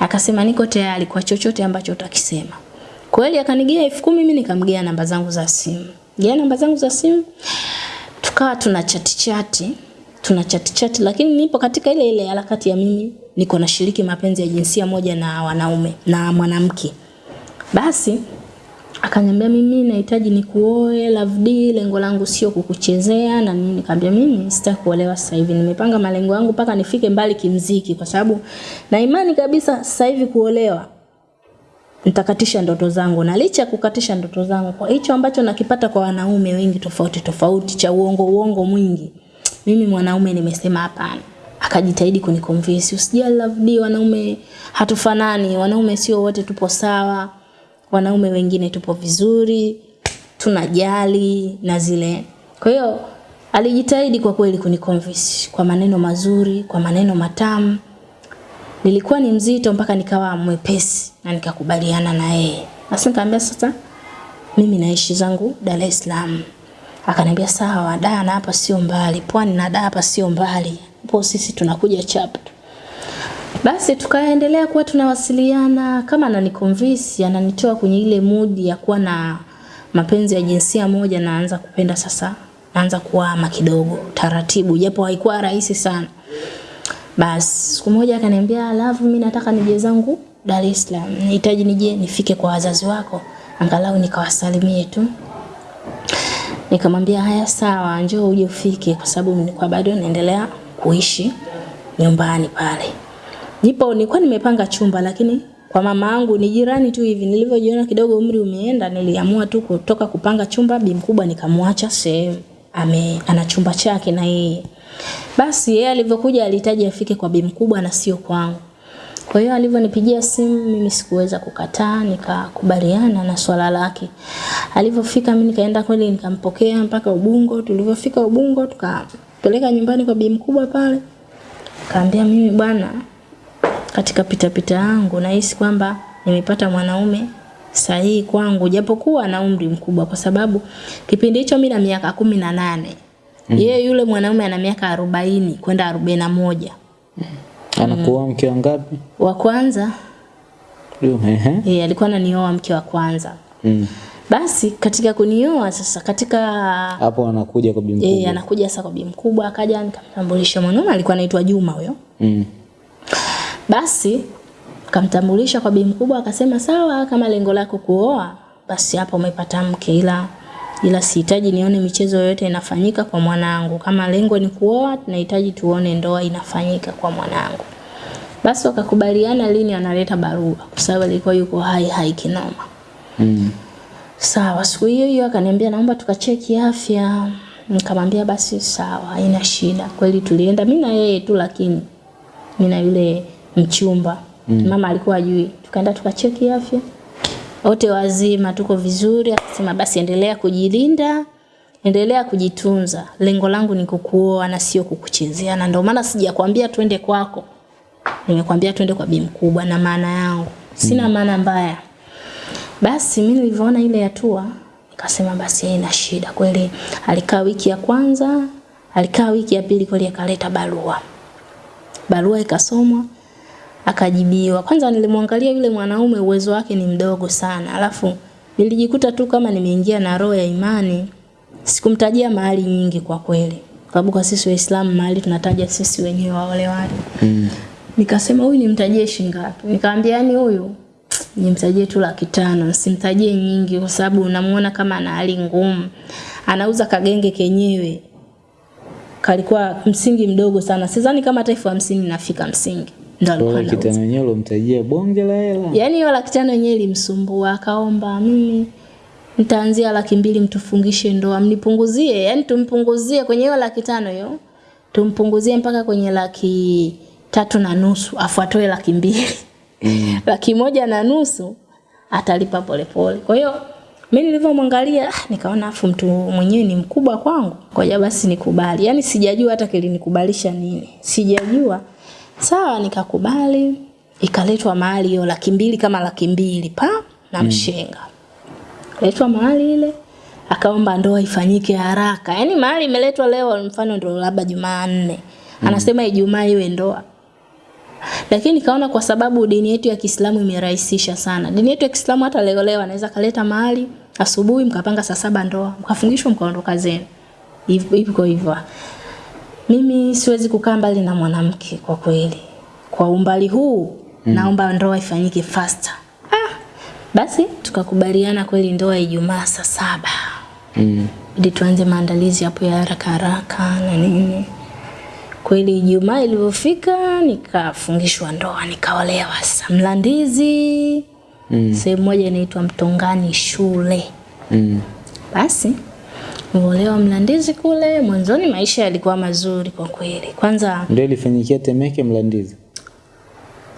Akasema niko tayari kwa chochote ambacho utakisema. Kweli akanigia elfu kumi mimi nikamgea namba zangu za simu. Gea namba zangu za simu. Tukawa tuna chati chati, tuna chati chati lakini nipo katika ile ile harakati ya mimi niko nashiriki mapenzi ya jinsia moja na wanaume na mwanamke. Basi akaniambia mimi nahitaji nikuoe Love D, lengo langu sio kukuchezea na nini. Nikamwambia mimi sitaki kuolewa sasa hivi. Nimepanga malengo yangu mpaka nifike mbali kimziki kwa sababu na imani kabisa sasa hivi kuolewa nitakatisha ndoto zangu na licha kukatisha ndoto zangu kwa hicho ambacho nakipata kwa wanaume wengi tofauti tofauti cha uongo uongo mwingi mimi mwanaume nimesema hapana akajitahidi kuniconvince usijali Love D wanaume hatufanani wanaume sio wote tupo sawa wanaume wengine tupo vizuri tunajali na zile kwa hiyo alijitahidi kwa kweli kuniconvince kwa maneno mazuri kwa maneno matamu nilikuwa ni mzito mpaka nikawa mwepesi na nikakubaliana na yeye. Basi nikamwambia sasa mimi naishi zangu Dar es Salaam. Akaniambia sawa, Dar na hapa sio mbali, Pwani na Dar hapa sio mbali. Hapo sisi tunakuja chap. Basi tukaendelea kuwa tunawasiliana kama ananiconvince, ananitoa kwenye ile mood ya kuwa na mapenzi ya jinsia moja naanza kupenda sasa. Naanza kuama kidogo taratibu japo haikuwa rahisi sana. Basi siku moja akaniambia Love, mimi nataka nije zangu Dar es Salaam. Nahitaji nije nifike kwa wazazi wako angalau nikawasalimie tu. Nikamwambia haya sawa, njoo uje ufike kwa sababu nilikuwa bado naendelea kuishi nyumbani pale. Nipo nilikuwa nimepanga chumba lakini kwa mama yangu ni jirani tu hivi nilivyojiona kidogo umri umeenda niliamua tu kutoka kupanga chumba bi mkubwa nikamwacha sehemu ame ana chumba chake na yeye. Basi yeye alivyokuja alihitaji afike kwa bi mkubwa na sio kwangu. Kwa hiyo alivyonipigia simu mimi sikuweza kukataa, nikakubaliana na swala lake. Alivyofika mimi nikaenda kweli nikampokea mpaka Ubungo. Tulivyofika Ubungo tukapeleka nyumbani kwa bi mkubwa pale. Kaambia mimi bwana katika pitapita pita yangu nahisi kwamba nimepata mwanaume sahihi kwangu japokuwa na umri mkubwa kwa sababu kipindi hicho mimi na miaka kumi na nane mm. yeye yule mwanaume ana miaka arobaini kwenda arobaini na moja Anakuwa mke wa ngapi? wa kwanza yeye alikuwa ananioa mke wa kwanza Mm. basi katika kunioa sasa katika Hapo anakuja kwa bibi yeye mkubwa. anakuja sasa kwa bibi mkubwa akaja nikamtambulisha mwanaume alikuwa anaitwa Juma huyo Mm. Basi kamtambulisha kwa bi mkubwa akasema sawa kama lengo lako kuoa basi hapo umepata mke ila ila sihitaji nione michezo yoyote inafanyika kwa mwanangu. Kama lengo ni kuoa tunahitaji tuone ndoa inafanyika kwa mwanangu. Basi wakakubaliana lini analeta barua kwa sababu alikuwa yuko hai hai kinoma. Mm. Sawa, siku hiyo hiyo akaniambia naomba tukacheki afya. Nikamwambia basi sawa, haina shida. Kweli tulienda mimi na yeye tu lakini mimi na yule mchumba. Mm. Mama alikuwa ajui. Tukaenda tukacheki afya. Wote wazima tuko vizuri, akasema basi endelea kujilinda, endelea kujitunza. Lengo langu ni kukuoa na sio kukuchezea na ndio maana sijakwambia twende kwako. Nimekwambia twende kwa bi mkubwa na maana yangu. Sina maana mbaya. Basi mimi nilivyoona ile hatua nikasema basi haina shida kweli. Alikaa wiki ya kwanza, alikaa wiki ya pili kweli akaleta barua. Barua ikasomwa akajibiwa. Kwanza nilimwangalia yule mwanaume uwezo wake ni mdogo sana. Alafu nilijikuta tu kama nimeingia na roho ya imani. Sikumtajia mahali nyingi kwa kweli. Kwa sababu kwa sisi Waislamu mahali tunataja sisi wenyewe waolewaji. Mm. Nikasema huyu nimtajie shilingi ngapi? Nikamwambia yani huyu nimtajie tu laki tano, simtajie nyingi kwa sababu unamuona kama ana hali ngumu. Anauza kagenge kenyewe. kalikuwa msingi mdogo sana. Sidhani kama hata elfu hamsini nafika msingi. Ndo alikuwa Kwa anauza. kitano yenyewe ulomtajia bonge la hela. Yaani hiyo laki tano yenyewe ilimsumbua, akaomba mimi nitaanzia laki mbili mtufungishe ndoa, mnipunguzie, yani tumpunguzie kwenye hiyo laki tano hiyo, tumpunguzie mpaka kwenye laki tatu na nusu, afu atoe laki mbili Mm. laki moja na nusu atalipa polepole. Kwa hiyo mimi nilivyomwangalia ah, nikaona afu mtu mwenyewe ni mkubwa kwangu, ngoja basi nikubali. Yaani sijajua hata kilinikubalisha nini, sijajua. Sawa, nikakubali. Ikaletwa mahali hiyo laki mbili kama laki mbili pa na mshenga Mm. letwa mahali ile akaomba ndoa ifanyike haraka. Yaani mahali imeletwa leo mfano ndio labda Jumanne. Mm. Anasema Ijumaa iwe ndoa. Lakini kaona kwa sababu dini yetu ya Kiislamu imerahisisha sana. Dini yetu ya Kiislamu hata leo leo anaweza kaleta mahali asubuhi mkapanga saa saba ndoa, mkafungishwa mkaondoka zenu. Hivyo hivyo hivyo. Mimi siwezi kukaa mbali na mwanamke kwa kweli. Kwa umbali huu mm. naomba ndoa ifanyike faster. Ah, basi tukakubaliana kweli ndoa Ijumaa saa saba Mm. ili tuanze maandalizi hapo ya haraka haraka na nini. Kweli Ijumaa ilivyofika nikafungishwa ndoa nikaolewa sasa Mlandizi Mm. sehemu moja inaitwa Mtongani shule. Mm. Basi niliolewa Mlandizi kule, mwanzoni maisha yalikuwa mazuri kwa kweli. Kwanza Ndio ilifanyikia Temeke Mlandizi.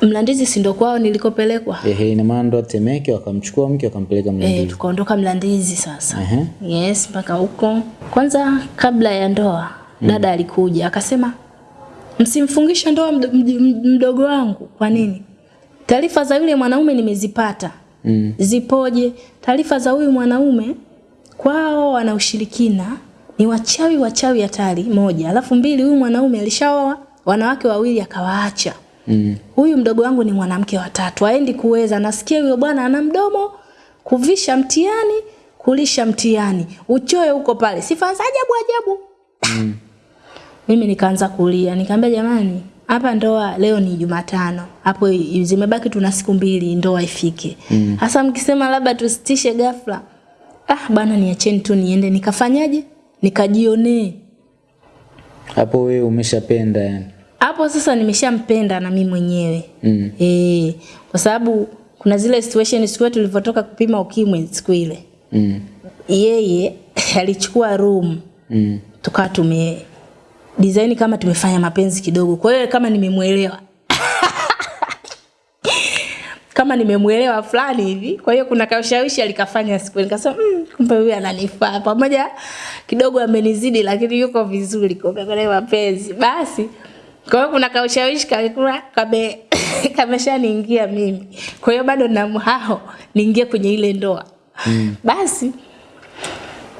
Mlandizi si ndo kwao nilikopelekwa. Ehe, ina maana ndo Temeke wakamchukua mke wakampeleka Mlandizi. Eh, tukaondoka Mlandizi sasa. Ehe. Yes, mpaka huko. Kwanza kabla ya ndoa, dada alikuja akasema msimfungishe ndoa md- md- mdogo wangu. Kwa nini? Taarifa za yule mwanaume nimezipata. Mm. Zipoje? Taarifa za huyu mwanaume kwao wana ushirikina, ni wachawi wachawi hatari moja. Alafu mbili huyu mwanaume alishaoa wanawake wawili akawaacha. Mm. Huyu mdogo wangu ni mwanamke wa tatu, haendi kuweza. Nasikia huyo bwana ana mdomo, kuvisha mtiani kulisha mtiani uchoe huko pale, sifa za ajabu ajabu. mm. Mimi nikaanza kulia, nikamwambia jamani, hapa ndoa leo ni Jumatano, hapo zimebaki tuna siku mbili ndoa ifike. Sasa mkisema labda tusitishe ghafla, ah bana niacheni tu niende nikafanyaje, nikajionee Hapo wewe umeshapenda yani. hapo sasa nimeshampenda na mimi mwenyewe Mm. eh, kwa sababu kuna zile situation siku ile tulivyotoka kupima ukimwi siku ile, Mm. yeye alichukua room Mm. tukawa tume design kama tumefanya mapenzi kidogo, kwa hiyo kama nimemwelewa kama nimemwelewa fulani hivi. Kwa hiyo kuna kaushawishi alikafanya siku nikasema mm, kumbe huyu ananifaa, pamoja kidogo amenizidi, lakini yuko vizuri kwa kwenye mapenzi. Basi kwa hiyo kuna kaushawishi kalikuwa kame kameshaniingia mimi, kwa hiyo bado na mhao niingie kwenye ile ndoa mm. Basi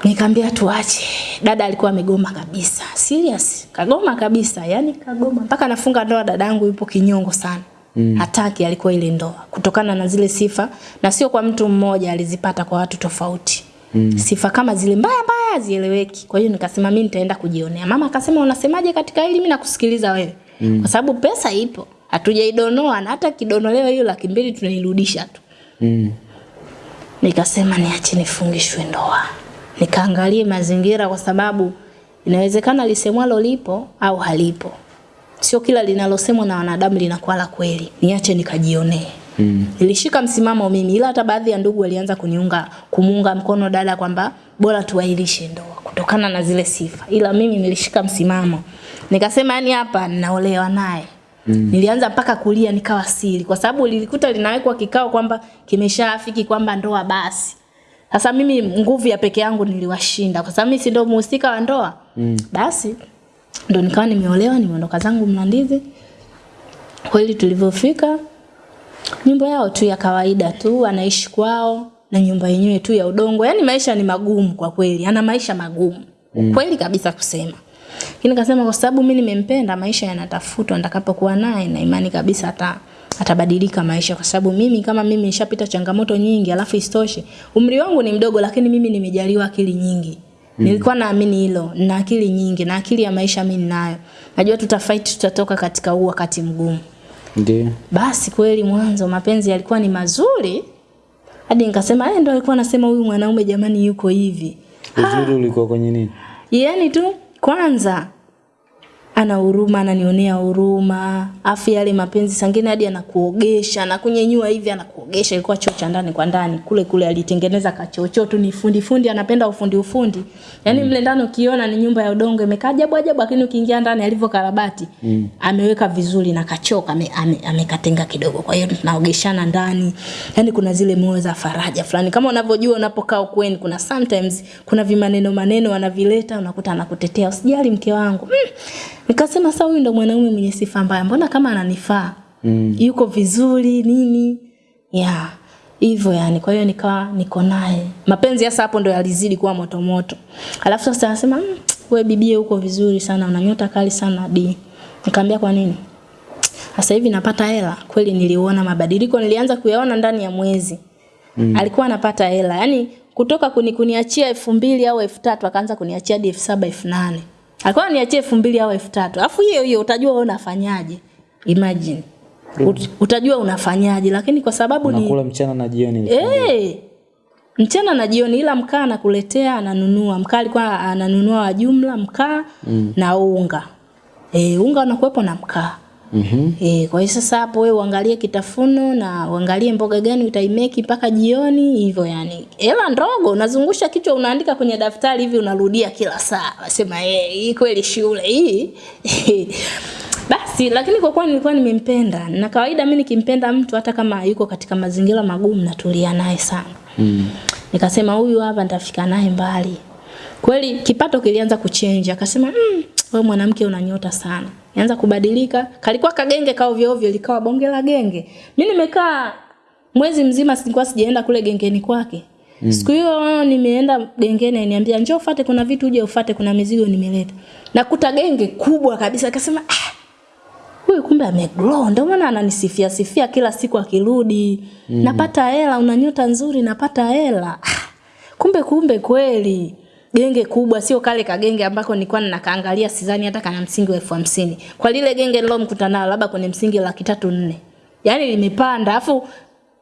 Nikamwambia tuache. Dada alikuwa amegoma kabisa. Serious. Kagoma kabisa. Yaani kagoma. Mpaka nafunga ndoa dadangu yupo kinyongo sana. Mm. Hataki alikuwa ile ndoa kutokana na zile sifa na sio kwa mtu mmoja alizipata kwa watu tofauti. Mm. Sifa kama zile mbaya mbaya hazieleweki. Kwa hiyo nikasema mimi nitaenda kujionea. Mama akasema unasemaje katika hili mimi nakusikiliza wewe. Mm. Kwa sababu pesa ipo. Hatujaidonoa na hata kidonolewa hiyo laki mbili tunairudisha tu. Mm. Nikasema niache nifungishwe ndoa, nikaangalie mazingira, kwa sababu inawezekana lisemwalo lipo au halipo. Sio kila linalosemwa na wanadamu linakuwa la kweli. Niache nikajionee. Mm. Nilishika msimamo mimi, ila hata baadhi ya ndugu walianza kuniunga kumuunga mkono dada kwamba bora tuahirishe ndoa kutokana na zile sifa, ila mimi nilishika msimamo, nikasema yani hapa ninaolewa naye. Mm. Nilianza mpaka kulia nikawa siri, kwa sababu lilikuta linawekwa kikao kwamba kimeshafiki kwamba ndoa basi. Sasa mimi nguvu ya peke yangu niliwashinda, kwa sababu mimi si ndio muhusika wa ndoa. Mm. Basi ndo nikawa nimeolewa, nimeondoka zangu Mlandizi. Kweli tulivyofika nyumba yao tu ya kawaida tu, anaishi kwao na nyumba yenyewe tu ya udongo. Yaani maisha ni magumu kwa kweli, ana maisha magumu mm. kweli kabisa kusema. Lakini nikasema kwa sababu mimi nimempenda, maisha yanatafutwa, nitakapokuwa naye na imani kabisa ata atabadilika maisha, kwa sababu mimi kama mimi nishapita changamoto nyingi, alafu isitoshe umri wangu ni mdogo, lakini mimi nimejaliwa akili nyingi. Mm. Nilikuwa naamini hilo, na akili nyingi na akili ya maisha mimi ninayo. Najua tutafight, tutatoka katika huu wakati mgumu. Ndio. Basi kweli mwanzo mapenzi yalikuwa ni mazuri hadi nikasema yeye ndo alikuwa anasema huyu mwanaume jamani yuko hivi. Uzuri ulikuwa kwenye nini? Yaani tu kwanza ana huruma, ananionea huruma. Afu yale mapenzi sangine hadi anakuogesha, anakunyenyua hivi anakuogesha. Ilikuwa choo cha ndani kwa ndani. Kule kule alitengeneza kachocho tu ni fundi fundi, anapenda ufundi ufundi. Yaani mle ndani ukiona ni nyumba ya udongo imekaa ajabu ajabu, lakini ukiingia ndani alivyo karabati mm. ameweka vizuri na kachoka ame, ame, amekatenga kidogo. Kwa hiyo tunaogeshana ndani. Yaani kuna zile moyo za faraja fulani. Kama unavyojua unapokaa ukweni kuna sometimes kuna vimaneno maneno wanavileta unakuta anakutetea usijali mke wangu. Mm. Nikasema sasa huyu ndo mwanaume mwenye sifa mbaya. Mbona kama ananifaa? Mm. Yuko vizuri nini? Yeah. Hivyo yani, kwa hiyo nikawa niko naye. Mapenzi hasa hapo ndo yalizidi kuwa moto moto. Alafu sasa anasema, mmm, wewe bibie uko vizuri sana, una nyota kali sana bi." Nikamwambia kwa nini? Sasa hivi napata hela. Kweli niliona mabadiliko, nilianza kuyaona ndani ya mwezi. Mm. Alikuwa anapata hela. Yaani kutoka kuni, kuniachia elfu mbili au elfu tatu akaanza kuniachia hadi elfu saba elfu nane alikuwa niachie elfu mbili au elfu tatu. Alafu hiyo hiyo utajua wewe unafanyaje. Imagine. Ut, utajua unafanyaje lakini kwa sababu ni Unakula mchana na jioni. eh! Mchana na jioni ila mkaa anakuletea ananunua. Mkaa alikuwa ananunua wa jumla mkaa mm. na unga. Eh unga unakuwepo na mkaa Mhm. E, kwa hiyo sasa hapo wewe uangalie kitafuno na uangalie mboga gani utaimeki mpaka jioni hivyo yani. Hela ndogo unazungusha kichwa unaandika kwenye daftari hivi unarudia kila saa. Nasema eh hii kweli shule hii. Basi lakini kwa kuwa nilikuwa nimempenda na kawaida mimi nikimpenda mtu hata kama yuko katika mazingira magumu natulia naye sana. Mm. Nikasema huyu hapa nitafika naye mbali. Kweli kipato kilianza kuchenja, akasema mm, wewe mwanamke unanyota sana. Anza kubadilika. Kalikuwa kagenge kao ovyo ovyo likawa bonge la genge. Mimi nimekaa mwezi mzima sikuwa sijaenda kule gengeni kwake. Mm. Siku hiyo nimeenda gengeni aniambia njoo ufate kuna vitu uje ufate kuna mizigo nimeleta. Nakuta genge kubwa kabisa akasema ah, huyu kumbe amegrow ndio maana ananisifia sifia kila siku akirudi mm. napata hela una nyota nzuri napata hela ah, kumbe kumbe kweli genge kubwa sio kale kagenge ambako nilikuwa ninakaangalia sidhani hata kana msingi wa elfu hamsini. Kwa lile genge nilomkuta nalo labda kwenye msingi laki tatu nne. Yaani limepanda afu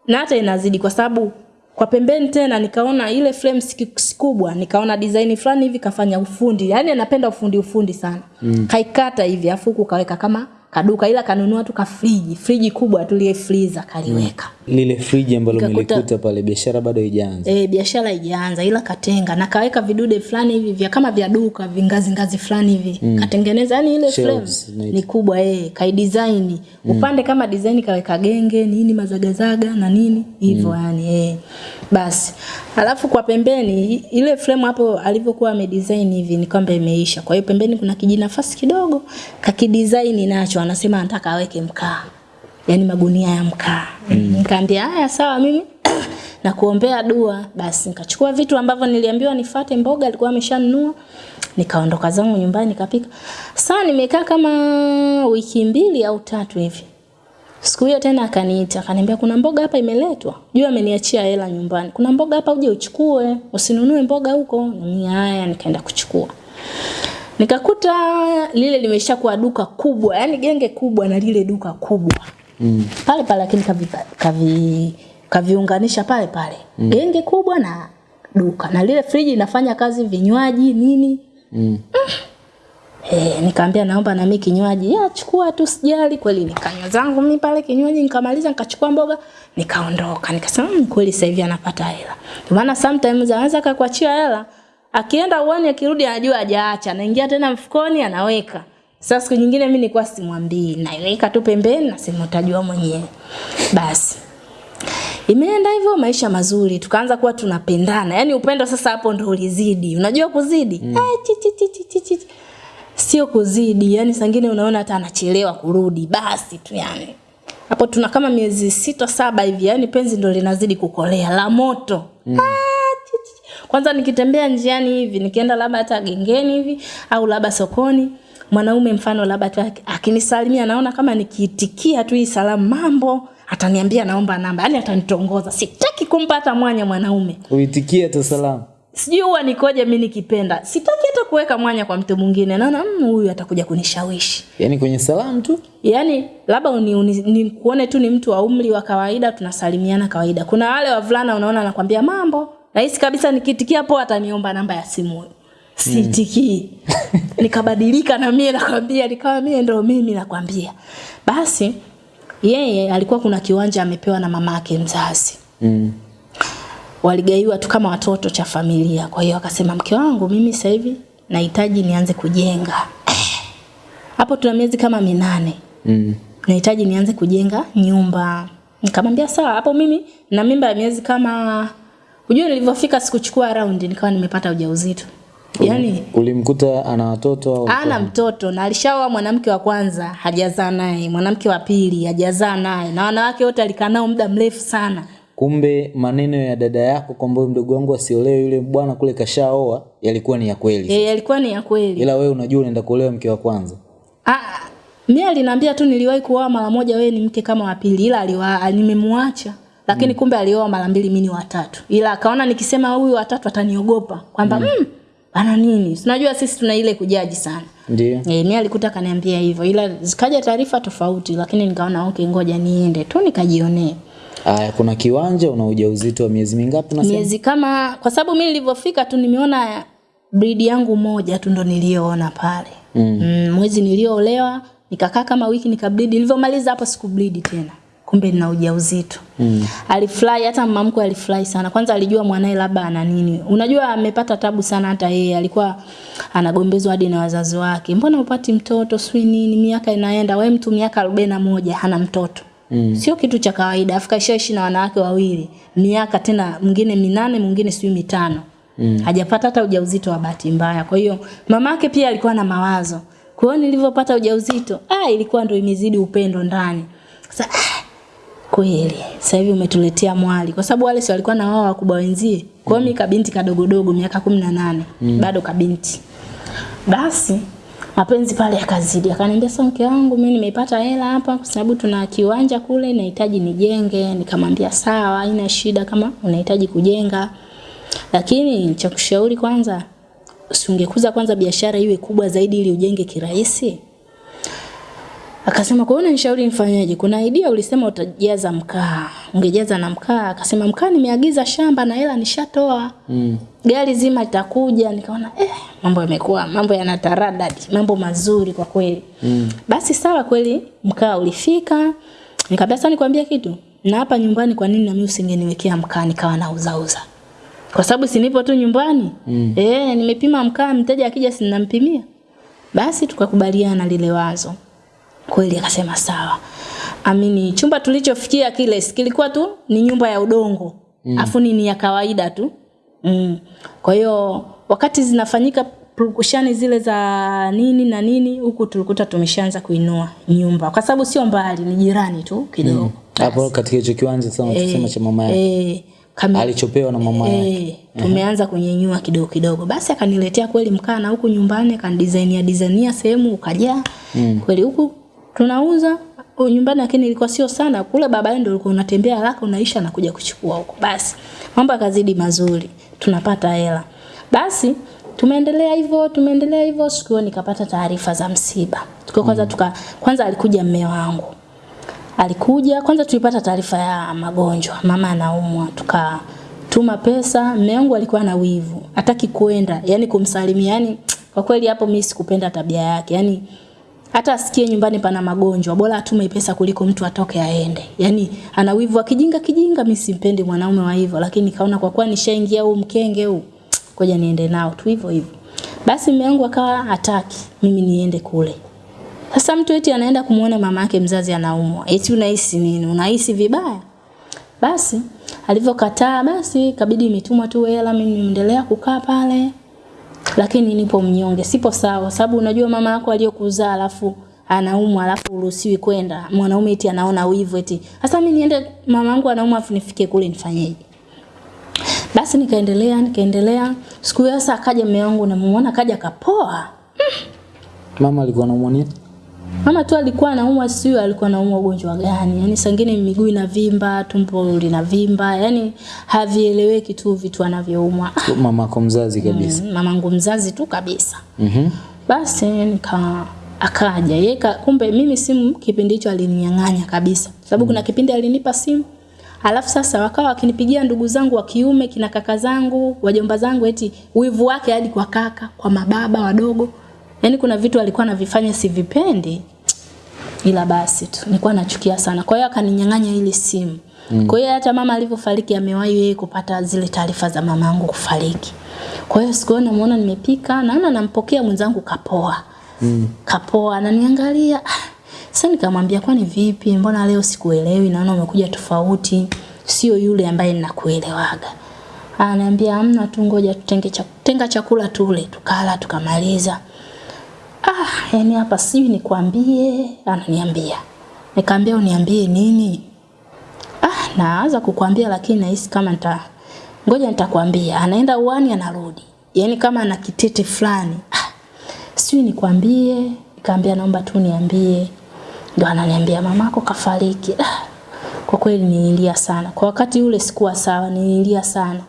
na hata inazidi kwa sababu kwa pembeni tena nikaona ile frame si si kubwa nikaona design fulani hivi kafanya ufundi. Yani anapenda ufundi ufundi sana. Mm. kaikata hivi afu huku kaweka kama kaduka ila kanunua tu kafriji friji friji kubwa tu lile freezer kaliweka Lile friji ambalo Nikakuta- mlikuta pale biashara bado haijaanza. eh biashara haijaanza ila katenga na kaweka vidude fulani hivi vya kama vya duka vingazi ngazi fulani hivi mm. katengeneza yani ile frame Shelves, ni kubwa eh kai design mm. upande kama design kaweka genge nini mazagazaga na nini hivyo mm. yani eh basi. Alafu kwa pembeni ile frame hapo alivyokuwa amedesign hivi ni kwamba imeisha. Kwa hiyo pembeni kuna kijinafasi kidogo kakidesign nacho. Anasema anataka aweke mkaa. Yaani magunia ya mkaa. Mm. nikaambia haya sawa mimi na kuombea dua. Basi nikachukua vitu ambavyo niliambiwa nifate mboga alikuwa ameshanunua. Nikaondoka zangu nyumbani nikapika. Sasa nimekaa kama wiki mbili au tatu hivi siku hiyo tena akaniita akaniambia kuna mboga hapa imeletwa? Jua ameniachia hela nyumbani. Kuna mboga hapa uje uchukue usinunue mboga huko. Ni haya nikaenda kuchukua. Nikakuta lile limeshakuwa duka kubwa yani genge kubwa na lile duka kubwa. Mm. pale pale lakini kavi, kavi, kaviunganisha pale pale. Mm. genge kubwa na duka. Na lile friji inafanya kazi vinywaji nini. Mm. Eh, nikamwambia naomba na mimi kinywaji. Ya chukua tu sijali kweli nikanywa zangu mimi pale kinywaji nikamaliza nikachukua mboga nikaondoka. Nikasema mmm, kweli sasa hivi anapata hela. Kwa maana sometimes anaweza akakuachia hela akienda uani akirudi anajua hajaacha anaingia tena mfukoni anaweka. Sasa siku nyingine mimi nilikuwa simwambii naiweka tu pembeni na sema utajua mwenyewe. Basi Imeenda hivyo maisha mazuri, tukaanza kuwa tunapendana. Yaani upendo sasa hapo ndo ulizidi. Unajua kuzidi? Mm. Ay, chi, chi, chi, chi, chi, chi. Sio kuzidi, yani sangine unaona hata anachelewa kurudi, basi tu yani. Hapo tuna kama miezi sita saba hivi, yani penzi ndo linazidi kukolea la moto. Mm. Ah. Kwanza nikitembea njiani hivi, nikienda labda hata gengeni hivi au labda sokoni, mwanaume mfano labda tu akinisalimia naona kama nikiitikia tu hii salamu mambo ataniambia naomba namba yani atanitongoza sitaki kumpata mwanya mwanaume Uitikie tu salamu. Sijui huwa nikoje mi nikipenda. Sitaki hata kuweka mwanya kwa mtu mwingine. Naona "Mm, huyu atakuja kunishawishi. Yaani kwenye salamu tu. yaani labda nikuone uni, ni kuone tu ni mtu wa umri wa kawaida tunasalimiana kawaida. Kuna wale wavulana unaona anakwambia mambo rahisi kabisa nikitikia po ataniomba namba ya simu. Huyu siitikii nikabadilika na mie nakwambia nikawa mie ndo mimi nakwambia. Basi yeye alikuwa kuna kiwanja amepewa na mama ake mzazi. Mm. Waligaiwa tu kama watoto cha familia. Kwa hiyo akasema mke wangu, mimi sasa hivi nahitaji nianze kujenga. Hapo tuna miezi kama minane. Mm. Nahitaji nianze kujenga nyumba. Nikamwambia sawa, hapo mimi na mimba ya miezi kama Unajua nilivyofika sikuchukua round nikawa nimepata ujauzito. Yaani Ulimkuta ana watoto au ana mtoto na alishaoa mwanamke wa kwanza hajazaa naye, mwanamke wa pili hajazaa naye, na wanawake wote alikaa nao muda mrefu sana. Kumbe maneno ya dada yako kwamba mdogo wangu asiolewe yule bwana kule kashaoa yalikuwa ni ya kweli. Eh, yalikuwa ni ya kweli. Ila wewe unajua unaenda kuolewa mke wa kwanza. Ah, mimi aliniambia tu niliwahi kuoa mara moja, wewe ni mke kama wa pili, ila aliwa nimemwacha. Lakini kumbe alioa mara mbili, mimi ni watatu. Ila akaona nikisema huyu watatu ataniogopa kwamba mm. mm, ana nini? Unajua sisi tuna ile kujaji sana. Ndio. Eh, mimi alikuta kaniambia hivyo, ila zikaja taarifa tofauti, lakini nikaona okay, ngoja niende tu nikajionee. Aya, kuna kiwanja una ujauzito wa miezi mingapi unasema? Miezi kama kwa sababu mimi nilivyofika tu nimeona breed yangu moja tu ndo niliyoona pale. Mm. Mm, mwezi niliyoolewa nikakaa kama wiki nikabreed, nilivyomaliza hapo sikubleed tena. Kumbe nina ujauzito. Mm. Alifurahi hata mama mkwe alifurahi sana. Kwanza alijua mwanae labda ana nini. Unajua amepata tabu sana hata yeye alikuwa anagombezwa hadi na wazazi wake. Mbona upati mtoto Swi nini miaka inaenda wewe mtu miaka 41 hana mtoto. Mm. Sio kitu cha kawaida. Afrika ishaishi na wanawake wawili. Miaka tena mwingine minane, mwingine sijui mitano. Mm. Hajapata hata ujauzito wa bahati mbaya. Kwa hiyo mamake pia alikuwa na mawazo. Kwa hiyo nilivyopata ujauzito, ah ilikuwa ndio imezidi upendo ndani. Sasa ah, kweli sasa hivi umetuletea mwali kwa sababu wale si walikuwa na wao wakubwa wenzie. Kwa hiyo mimi kabinti kadogodogo miaka 18 mm. bado kabinti. Basi mapenzi pale yakazidi. Akaniambia sasa mke wangu mimi nimepata hela hapa kwa sababu tuna kiwanja kule nahitaji nijenge. Nikamwambia sawa, haina shida kama unahitaji kujenga. Lakini cha kushauri kwanza usingekuza kwanza biashara iwe kubwa zaidi ili ujenge kirahisi. Akasema kwa hiyo unanishauri nifanyeje? Kuna idea ulisema utajaza mkaa. Ungejaza na mkaa. Akasema mkaa nimeagiza shamba na hela nishatoa. Mm. Gari zima litakuja. Nikaona eh mambo yamekuwa mambo yanataradadi, mambo mazuri kwa kweli. Mm. Basi sawa kweli mkaa ulifika. Nikamwambia sasa nikwambia kitu. Na hapa nyumbani kwa nini na mimi usingeniwekea mkaa nikawa nauza uza? Kwa sababu si nipo tu nyumbani. Mm. Eh nimepima mkaa mteja akija sinampimia. Basi tukakubaliana lile wazo. Kweli akasema sawa. Amini chumba tulichofikia kile kilikuwa tu ni nyumba ya udongo. Mm. Afu ni ya kawaida tu. Mm. Kwa hiyo wakati zinafanyika purukushani zile za nini na nini huku tulikuta tumeshaanza kuinua nyumba kwa sababu sio mbali ni jirani tu kidogo. hapo Mm. Katika hicho kiwanja sana e, tusema cha mama yake. E, kama Alichopewa na mama yake. e, tumeanza kunyenyua kidogo kidogo. Basi akaniletea kweli mkaa na huku nyumbani akanidesignia designia sehemu ukaja Mm. Kweli huku tunauza nyumbani lakini ilikuwa sio sana. Kule baba ndio ulikuwa unatembea haraka unaisha na kuja kuchukua huko. Basi mambo yakazidi mazuri. Tunapata hela. Basi tumeendelea hivyo, tumeendelea hivyo siku hiyo nikapata taarifa za msiba. Tukiwa kwanza tuka kwanza alikuja mme wangu alikuja kwanza tulipata taarifa ya magonjwa mama anaumwa tukatuma pesa mume wangu alikuwa na wivu hataki kwenda yani kumsalimia yani kwa kweli hapo mimi sikupenda tabia yake yani hata asikie nyumbani pana magonjwa bora atume pesa kuliko mtu atoke aende yani ana wivu akijinga kijinga mimi simpendi mwanaume wa hivyo lakini kaona kwa kuwa nishaingia huu mkenge huu ngoja niende nao tu hivyo hivyo basi mume wangu akawa hataki mimi niende kule sasa mtu eti anaenda kumuona mama yake mzazi anaumwa. Eti unahisi nini? Unahisi vibaya? Basi alivyokataa basi kabidi imetumwa tu hela mimi niendelea kukaa pale. Lakini nipo mnyonge, sipo sawa sababu unajua mama yako aliyokuzaa alafu anaumwa alafu uruhusiwi kwenda. Mwanaume eti anaona wivu eti. Sasa mimi niende mama yangu anaumwa afu nifike kule nifanyeje? Basi nikaendelea nikaendelea. Siku hiyo sasa akaja mume wangu namuona akaja kapoa. Mama alikuwa anaumwa nini? Mama tu alikuwa anaumwa sio alikuwa anaumwa ugonjwa gani. Yaani sangine miguu inavimba, tumbo linavimba, yaani havieleweki tu vitu anavyoumwa. Mama kwa mzazi kabisa. Mm, mamangu mzazi tu kabisa. Mhm. Basi nika akaja yeye kumbe mimi simu kipindi hicho alininyang'anya kabisa. Sababu kuna kipindi alinipa simu Alafu sasa wakawa wakinipigia ndugu zangu wa kiume, kina kaka zangu, wajomba zangu eti wivu wake hadi kwa kaka, kwa mababa wadogo. Yaani kuna vitu alikuwa anavifanya sivipendi. Ila basi tu nilikuwa nachukia sana. Kwa hiyo akaninyang'anya ile simu. Mm. Kwa hiyo hata mama alivyofariki amewahi yeye kupata zile taarifa za mama yangu kufariki. Kwa hiyo siku hiyo namuona nimepika, naona nampokea mwenzangu kapoa. Mm. Kapoa ananiangalia. Sasa nikamwambia kwani vipi? Mbona leo sikuelewi? Naona umekuja tofauti. Sio yule ambaye ninakuelewaga. Ananiambia hamna tu ngoja tutenge cha, tenga chakula tule, tukala tukamaliza. Ah, yani hapa sijui nikwambie, ananiambia. Nikamwambia uniambie nini? Ah, naanza kukwambia lakini nahisi kama nita ngoja nitakwambia. Anaenda uani anarudi. Yaani kama ana kitete fulani. Ah, sijui nikwambie. Nikamwambia naomba tu niambie. Ndio ananiambia mamako kafariki. Ah, kwa kweli nililia sana. Kwa wakati ule sikuwa sawa, nililia sana.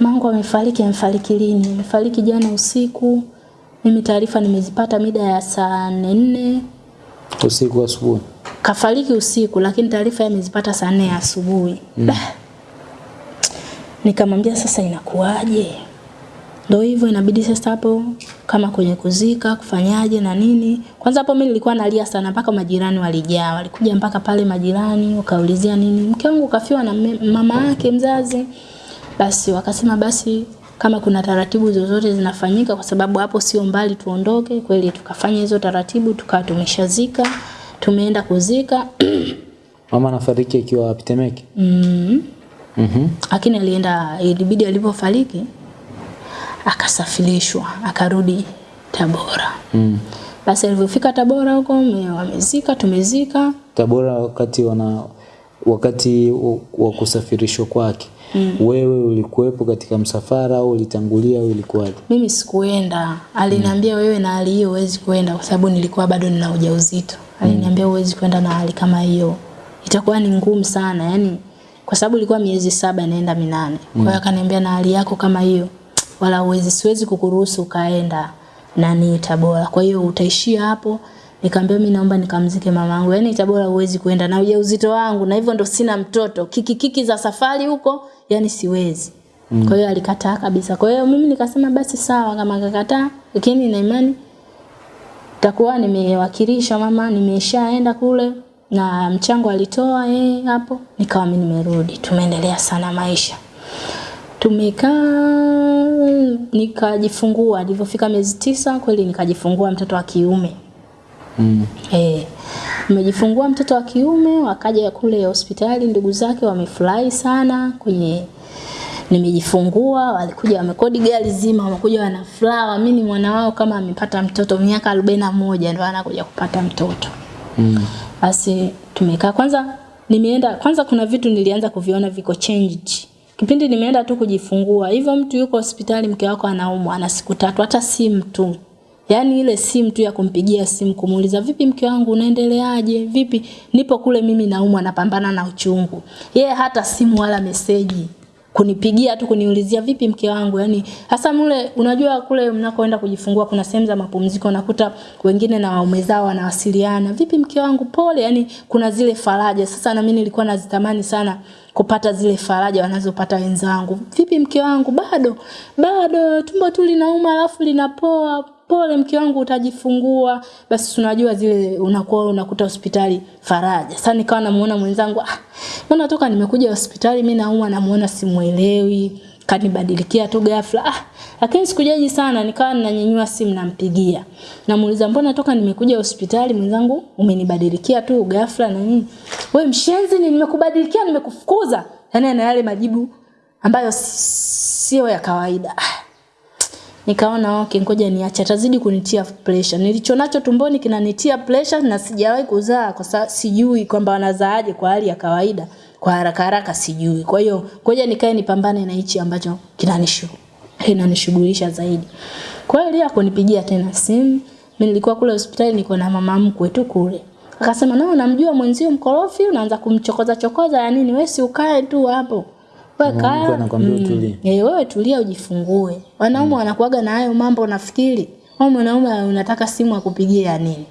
Mangu amefariki, amefariki lini? Amefariki jana usiku. Mimi taarifa nimezipata mida ya saa nne. Usiku asubuhi. kafariki usiku lakini taarifa yamezipata saa nne asubuhi. Mm. nikamwambia sasa inakuwaje? Ndo hivyo inabidi sasa hapo kama kwenye kuzika kufanyaje na nini. Kwanza hapo mimi nilikuwa nalia sana mpaka majirani walijaa. Walikuja mpaka pale majirani wakaulizia nini. Mke wangu kafiwa na mama yake mzazi. Basi wakasema basi kama kuna taratibu zozote zinafanyika kwa sababu hapo sio mbali tuondoke kweli tukafanya hizo taratibu tukawa tumeshazika tumeenda kuzika Mama anafariki akiwa wapi Temeke? mm. Mhm. lakini alienda ilibidi alipofariki akasafirishwa akarudi Tabora Mm. basi alivyofika Tabora huko wamezika tumezika Tabora wakati wana wakati wa- wa kusafirishwa kwake. Mm. Wewe ulikuwepo katika msafara au ulitangulia au ilikuwaje? mimi sikuenda. Aliniambia mm. wewe na hali hiyo huwezi kuenda, kwa sababu nilikuwa bado nina ujauzito. Aliniambia huwezi kwenda na hali kama hiyo. Itakuwa ni ngumu sana yani kwa sababu ilikuwa miezi saba inaenda minane. Kwa hiyo akaniambia na hali yako kama hiyo wala uwezi siwezi kukuruhusu ukaenda nani Tabora. Kwa hiyo utaishia hapo Nikamwambia mimi naomba nikamzike mamangu. Yaani Tabora huwezi kwenda na ujauzito wangu na hivyo ndo sina mtoto. Kiki kiki za safari huko, yani siwezi. Mm. Kwa hiyo alikataa kabisa. Kwa hiyo mimi nikasema basi sawa kama akakataa, lakini na imani takuwa nimewakilisha mama, nimeshaenda kule na mchango alitoa yeye hapo, nikawa mimi nimerudi. Tumeendelea sana maisha. Tumekaa nikajifungua, alivyofika miezi tisa kweli nikajifungua mtoto wa kiume. Mm. Eh, mtoto wa kiume, wakaja kule hospitali ndugu zake wamefurahi sana kwenye nimejifungua, walikuja wamekodi gari zima, wamekuja wana furaha, mimi ni mwana wao kama amepata mtoto miaka arobaini na moja ndo anakuja kupata mtoto. Mm. Basi tumekaa kwanza nimeenda kwanza kuna vitu nilianza kuviona viko changed. Kipindi nimeenda tu kujifungua, hivyo mtu yuko hospitali mke wako anaumwa ana siku tatu hata simu tu. Yaani ile simu tu ya kumpigia simu kumuuliza vipi mke wangu unaendeleaje? Vipi? Nipo kule mimi naumwa napambana na uchungu. Yeye hata simu wala meseji. Kunipigia tu kuniulizia vipi mke wangu? Yani hasa mule unajua kule mnakoenda kujifungua kuna sehemu za mapumziko nakuta wengine na waume zao wanawasiliana vipi mke wangu pole? Yani kuna zile faraja. Sasa na mimi nilikuwa nazitamani sana kupata zile faraja wanazopata wenzangu. Vipi mke wangu bado? Bado tumbo tu linauma alafu linapoa pole mke wangu utajifungua basi tunajua zile unakuwa unakuta hospitali faraja. Sasa nikawa namuona mwenzangu ah mbona toka nimekuja hospitali mimi naumwa namuona simuelewi kanibadilikia tu ghafla. Ah lakini sikujaji sana nikawa ninanyanyua simu nampigia. Namuuliza mbona toka nimekuja hospitali mwenzangu umenibadilikia tu ghafla na nini? Wewe mshenzi ni nimekubadilikia nimekufukuza. Yani ana yale majibu ambayo sio ya kawaida. Ah nikaona okay ngoja niache. Atazidi kunitia pressure. Nilichonacho tumboni kinanitia pressure na sijawahi kuzaa kwa sababu sijui kwamba wanazaaje kwa hali ya kawaida. Kwa haraka haraka sijui. Kwa hiyo ngoja nikae nipambane na hichi ambacho kinanishu kinanishughulisha zaidi. Kwa hiyo Lia akonipigia tena simu. Mimi nilikuwa kule hospitali niko na mama mkwe tu kule. Akasema nao namjua mwenzio mkorofi unaanza kumchokoza chokoza ya nini wewe si ukae tu hapo mkwe kaa. Eh, wewe tulia ujifungue. Wanaume wanakuaga na hayo mambo nafikiri. Wewe mwanaume unataka simu akupigie ya nini?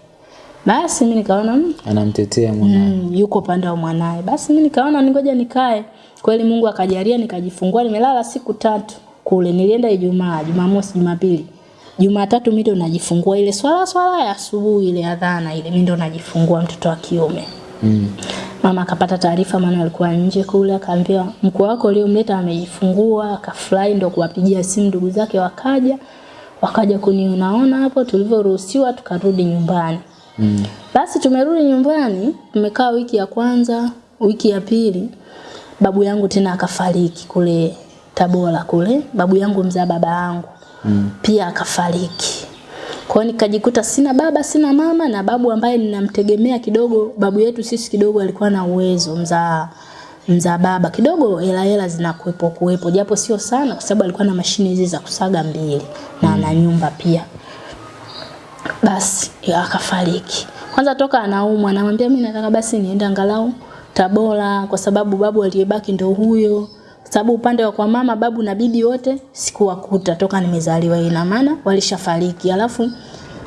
Basi mimi nikaona mm, Anamtetea mwanae. mm, yuko pande wa mwanae. Basi mimi nikaona ningoja nikae. Kweli Mungu akajalia nikajifungua, nimelala siku tatu kule. Nilienda Ijumaa, Jumamosi, Jumapili. Jumatatu mimi ndo najifungua ile swala swala ya asubuhi ile adhana ile mimi ndo najifungua mtoto wa kiume. Mm. Mama akapata taarifa maana alikuwa nje kule akaambia mkuu wako uliomleta ameifungua, akafurahi ndo kuwapigia simu ndugu zake wakaja. Wakaja kunionaona hapo tulivyoruhusiwa tukarudi nyumbani. Mm. Basi tumerudi nyumbani, tumekaa wiki ya kwanza, wiki ya pili, babu yangu tena akafariki kule Tabora kule, babu yangu mzaa baba yangu Mm. pia akafariki. Kwa nikajikuta sina baba, sina mama na babu ambaye ninamtegemea kidogo, babu yetu sisi kidogo alikuwa na uwezo mzaa mzaa baba kidogo hela hela zinakuepo kuwepo japo sio sana kwa sababu alikuwa na mashine hizi za kusaga mbili na ana nyumba pia basi akafariki. Kwanza toka anaumwa, anamwambia mimi nataka basi niende angalau Tabora kwa sababu babu aliyebaki ndio huyo. Sababu upande wa kwa mama babu na bibi wote sikuwakuta toka nimezaliwa, ina maana walishafariki. Alafu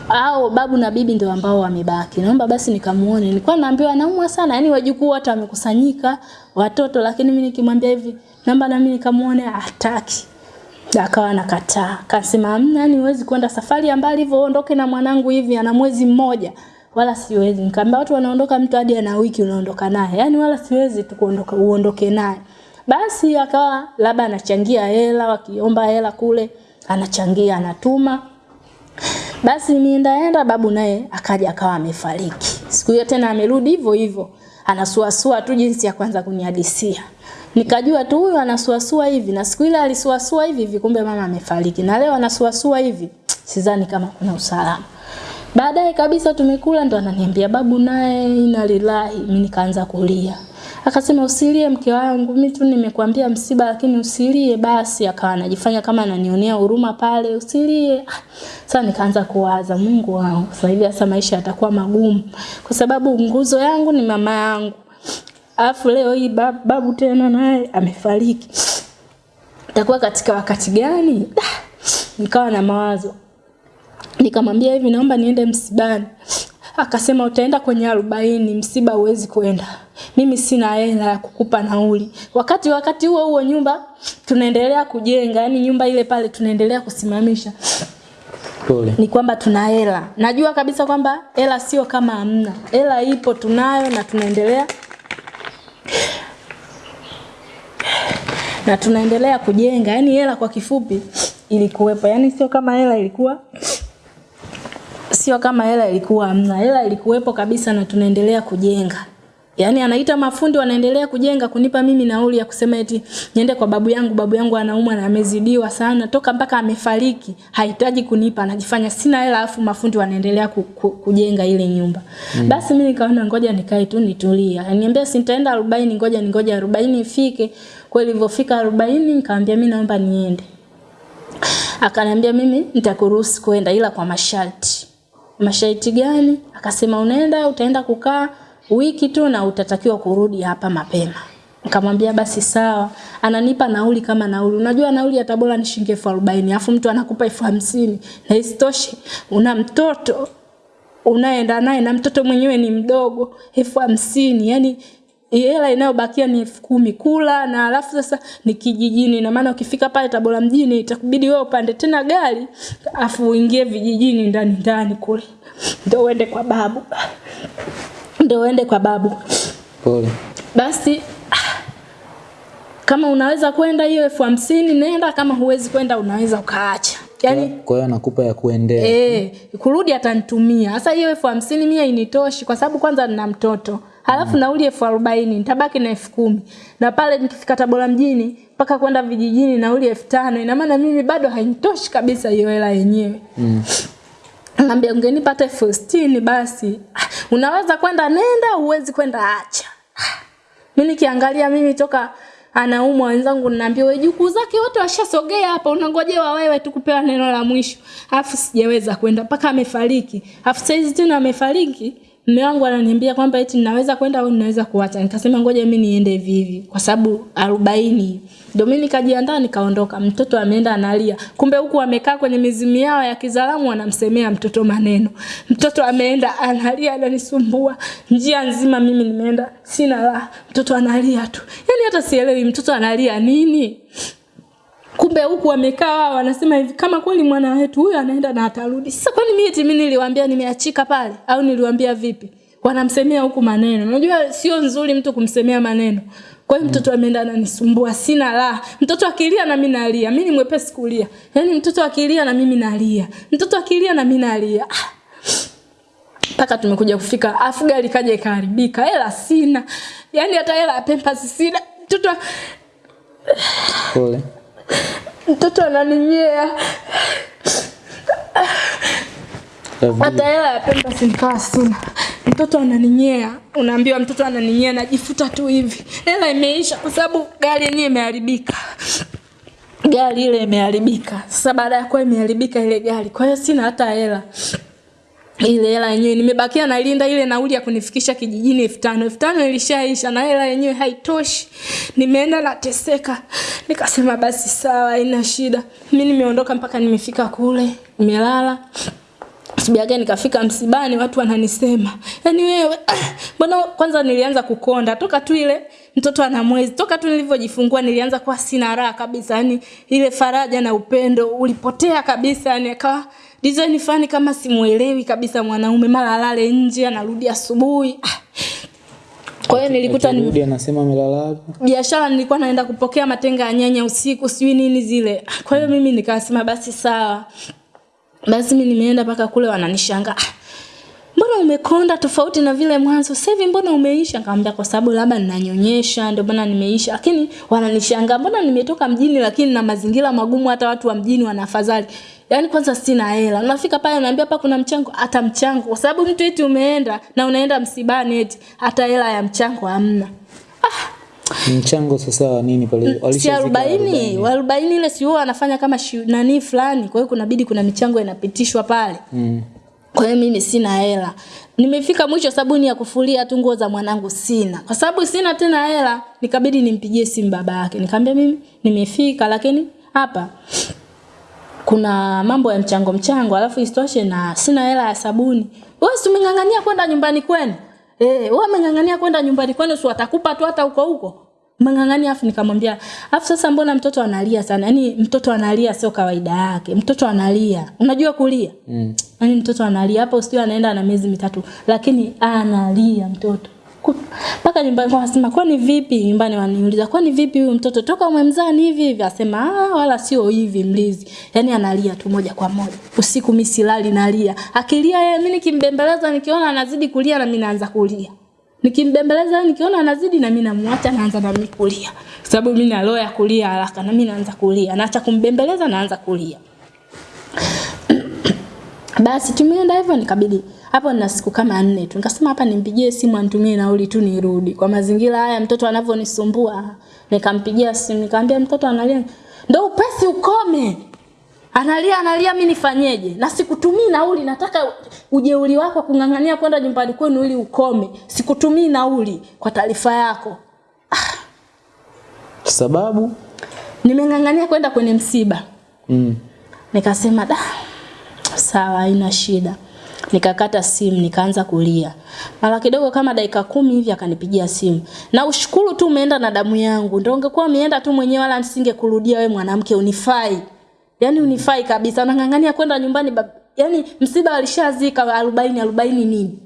au babu na bibi ndio ambao wamebaki. Naomba basi nikamuone. Nilikuwa naambiwa naumwa sana, yani wajukuu wote wamekusanyika, watoto. Lakini mimi nikimwambia hivi, naomba na mimi nikamuone hataki. Akawa nakataa akasema amna yani huwezi kwenda safari ya mbali hivyo ondoke na mwanangu hivi ana mwezi mmoja. Wala siwezi. Nikamwambia watu wanaondoka mtu hadi ana wiki unaondoka naye. Yani wala siwezi tu kuondoka uondoke naye basi akawa labda anachangia hela wakiomba hela kule anachangia anatuma basi niendaenda babu naye akaja akawa amefariki. Siku hiyo tena amerudi hivyo hivyo. Anasuasua tu jinsi ya kwanza kunihadisia. Nikajua tu huyu anasuasua hivi na siku ile alisuasua hivi hivi kumbe mama amefariki. Na leo anasuasua hivi. Sidhani kama kuna usalama. Baadaye kabisa tumekula ndo ananiambia babu naye inalilahi. Mimi nikaanza kulia. Akasema usilie mke wangu, mimi tu nimekuambia msiba lakini usilie basi. Akawa anajifanya kama ananionea huruma pale, usilie. Sasa nikaanza kuwaza Mungu wangu, sasa hivi sasa maisha yatakuwa magumu kwa sababu nguzo yangu ni mama yangu. Alafu leo hii babu, babu tena naye amefariki. Itakuwa katika wakati gani? Nikawa na mawazo. Nikamwambia hivi naomba niende msibani. Akasema utaenda kwenye arobaini, msiba huwezi kwenda. Mimi sina hela ya kukupa nauli. Wakati wakati huo huo nyumba tunaendelea kujenga, yani nyumba ile pale tunaendelea kusimamisha. Pole. Ni kwamba tuna hela. Najua kabisa kwamba hela sio kama hamna. Hela ipo tunayo na tunaendelea na tunaendelea kujenga. yani hela kwa kifupi ilikuwepo. yani sio kama hela ilikuwa sio kama hela ilikuwa hamna. Hela ilikuwepo kabisa na tunaendelea kujenga. Yaani anaita mafundi wanaendelea kujenga kunipa mimi nauli ya kusema eti niende kwa babu yangu, babu yangu anaumwa na amezidiwa sana toka mpaka amefariki. Hahitaji kunipa, anajifanya sina hela afu mafundi wanaendelea ku, ku, kujenga ile nyumba. Mm. Basi mimi nikaona ngoja nikae tu nitulie. Aniambia si nitaenda 40 ngoja ningoja 40 ifike. Kweli ilivyofika 40 nikamwambia mimi naomba niende. Akaniambia mimi nitakuruhusu kwenda ila kwa masharti. Masharti gani? Akasema unaenda utaenda kukaa wiki tu na utatakiwa kurudi hapa mapema. Nikamwambia basi sawa. Ananipa nauli kama nauli. Unajua nauli ya Tabora ni shilingi arobaini afu mtu anakupa elfu hamsini na isitoshe una mtoto unaenda naye na mtoto mwenyewe ni mdogo elfu hamsini yani hela inayobakia ni elfu kumi kula na alafu sasa ni kijijini na maana ukifika pale Tabora mjini itakubidi wewe upande tena gari afu uingie vijijini ndani ndani kule ndio uende kwa babu ndio uende kwa babu Pole. basi kama unaweza kwenda hiyo elfu hamsini nenda kama huwezi kwenda unaweza ukaacha yani Kwa hiyo anakupa ya kuendea. Eh, kurudi atanitumia. Sasa hiyo elfu hamsini mia initoshi kwa sababu kwanza nina mtoto. Halafu nauli elfu arobaini nitabaki na elfu kumi na pale nikifika Tabora mjini mpaka kwenda vijijini nauli elfu tano ina maana mimi bado hainitoshi kabisa hiyo hela yenyewe. Mm. Naambia ungenipa hata elfu sitini basi. Ah, Unaweza kwenda nenda, uwezi kwenda acha. Ah, Mimi nikiangalia mimi toka anaumwa wenzangu ninaambia wewe jukuu zake wote washasogea hapa unangojewa wewe tu kupewa neno la mwisho. Alafu sijaweza kwenda mpaka amefariki. Alafu saizi tena amefariki Mume wangu ananiambia kwamba eti ninaweza kwenda au ninaweza kuacha. Nikasema ngoja mimi niende hivi hivi kwa sababu 40. Ndio mimi nikajiandaa nikaondoka. Mtoto ameenda analia. Kumbe huku amekaa kwenye mizimu yao ya kizalamu wanamsemea mtoto maneno. Mtoto ameenda analia ananisumbua. Njia nzima mimi nimeenda sina la. Mtoto analia tu. yani hata sielewi mtoto analia nini? Kumbe huku wamekaa wao wanasema hivi kama kweli mwana wetu huyu anaenda na atarudi. Sasa kwani mimi eti mimi niliwaambia nimeachika pale? Au niliwaambia vipi? Wanamsemea huku maneno. Unajua sio nzuri mtu kumsemea maneno. Kwa hiyo mtoto ameenda ananisumbua sina la mtoto akilia na mimi nalia. Mimi ni mwepesi kulia. Yaani mtoto akilia na mimi nalia. Mtoto akilia na mimi nalia. Paka mpaka tumekuja kufika afu gari kaja ikaharibika. Hela sina. Yaani hata hela ya pempas sina. Mtoto Pole. Mtoto ananinyea. Hata hela ya pemba nikawa sina mtoto ananinyea. Unaambiwa mtoto ananinyea najifuta tu hivi. Hela imeisha kwa sababu gari yenyewe imeharibika. Gari ile imeharibika. Sasa baada ya kuwa imeharibika ile gari kwa hiyo sina hata hela ile hela yenyewe nimebakia nalinda ile nauli ya kunifikisha kijijini elfu tano. Elfu tano ilishaisha na hela yenyewe haitoshi. Nimeenda nateseka. Nikasema basi sawa haina shida. Mi nimeondoka mpaka nimefika kule nimelala. Sibiaga nikafika msibani watu wananisema. Yaani wewe mbona kwanza nilianza kukonda? Toka tu ile mtoto ana mwezi. Toka tu nilivyojifungua nilianza kuwa sina raha kabisa. Yani ile faraja na upendo ulipotea kabisa yani akawa design fani kama simuelewi kabisa mwanaume mara alale nje anarudi asubuhi. Ah. Kwa hiyo nilikuta ni akirudi anasema amelala wapi? biashara nilikuwa naenda kupokea matenga ya nyanya usiku sijui nini zile kwa hiyo mimi nikasema basi sawa basi mimi nimeenda mpaka kule wananishangaa "Ah, mbona umekonda tofauti na vile mwanzo sasa hivi mbona umeisha nikamwambia kwa sababu labda ninanyonyesha ndio maana nimeisha lakini wananishangaa mbona nimetoka mjini lakini na mazingira magumu hata watu wa mjini wanafadhali Yaani kwanza sina hela. Unafika pale unaambia hapa kuna mchango, hata mchango. Kwa sababu mtu eti umeenda na unaenda msibani eti hata hela ya mchango hamna. Mchango sasa wa nini pale? si arobaini wa arobaini ile si huwa wanafanya kama shi, nani fulani kwa hiyo kunabidi kuna michango inapitishwa pale Mm. kwa hiyo mimi sina hela nimefika mwisho sabuni ya kufulia tu nguo za mwanangu sina kwa sababu sina tena hela nikabidi nimpigie simu baba yake nikamwambia mimi nimefika lakini hapa kuna mambo ya mchango mchango alafu isitoshe na sina hela ya sabuni. Wewe si umeng'ang'ania kwenda nyumbani kwenu? Eh wewe umeng'ang'ania kwenda nyumbani kwenu si watakupa tu hata huko huko? Umeng'ang'ania afu nikamwambia afu sasa mbona mtoto analia sana? Yani mtoto analia sio kawaida yake. Mtoto analia. Unajua kulia? Mm. Yaani mtoto analia. Hapo sio anaenda na miezi mitatu lakini analia mtoto mpaka nyumbani kwa wasema kwani vipi? Nyumbani waniuliza kwani vipi huyu mtoto? Toka umemzaa ni hivi hivi. Asema ah wala sio hivi mlizi yani analia tu moja kwa moja. Usiku mimi silali nalia. Akilia yeye mimi nikimbembeleza nikiona anazidi kulia na mimi naanza kulia. Nikimbembeleza nikiona anazidi na mimi namwacha naanza na mimi kulia. Sababu mimi na roho ya kulia haraka na mimi naanza kulia. Naacha kumbembeleza naanza kulia. Basi tumeenda hivyo nikabidi hapo na siku kama nne tu nikasema hapa nimpigie simu antumie nauli tu nirudi kwa mazingira haya mtoto anavyonisumbua nikampigia simu nikamwambia mtoto analia Ndio upesi ukome analia analia mimi nifanyeje na sikutumii nauli nataka ujeuri wako kung'ang'ania kwenda nyumbani kwenu ili ukome sikutumii nauli kwa taarifa yako Ah. Sababu? nimeng'ang'ania kwenda kwenye msiba Mm. Nikasema da, sawa, haina shida. Nikakata simu, nikaanza kulia. Mara kidogo kama dakika kumi hivi akanipigia simu. Na ushukuru tu umeenda na damu yangu. Ndio ungekuwa umeenda tu mwenyewe wala nisingekurudia wewe mwanamke unifai. Yaani unifai kabisa. Nang'ang'ania kwenda nyumbani bab... yaani msiba alishazika 40 40 nini?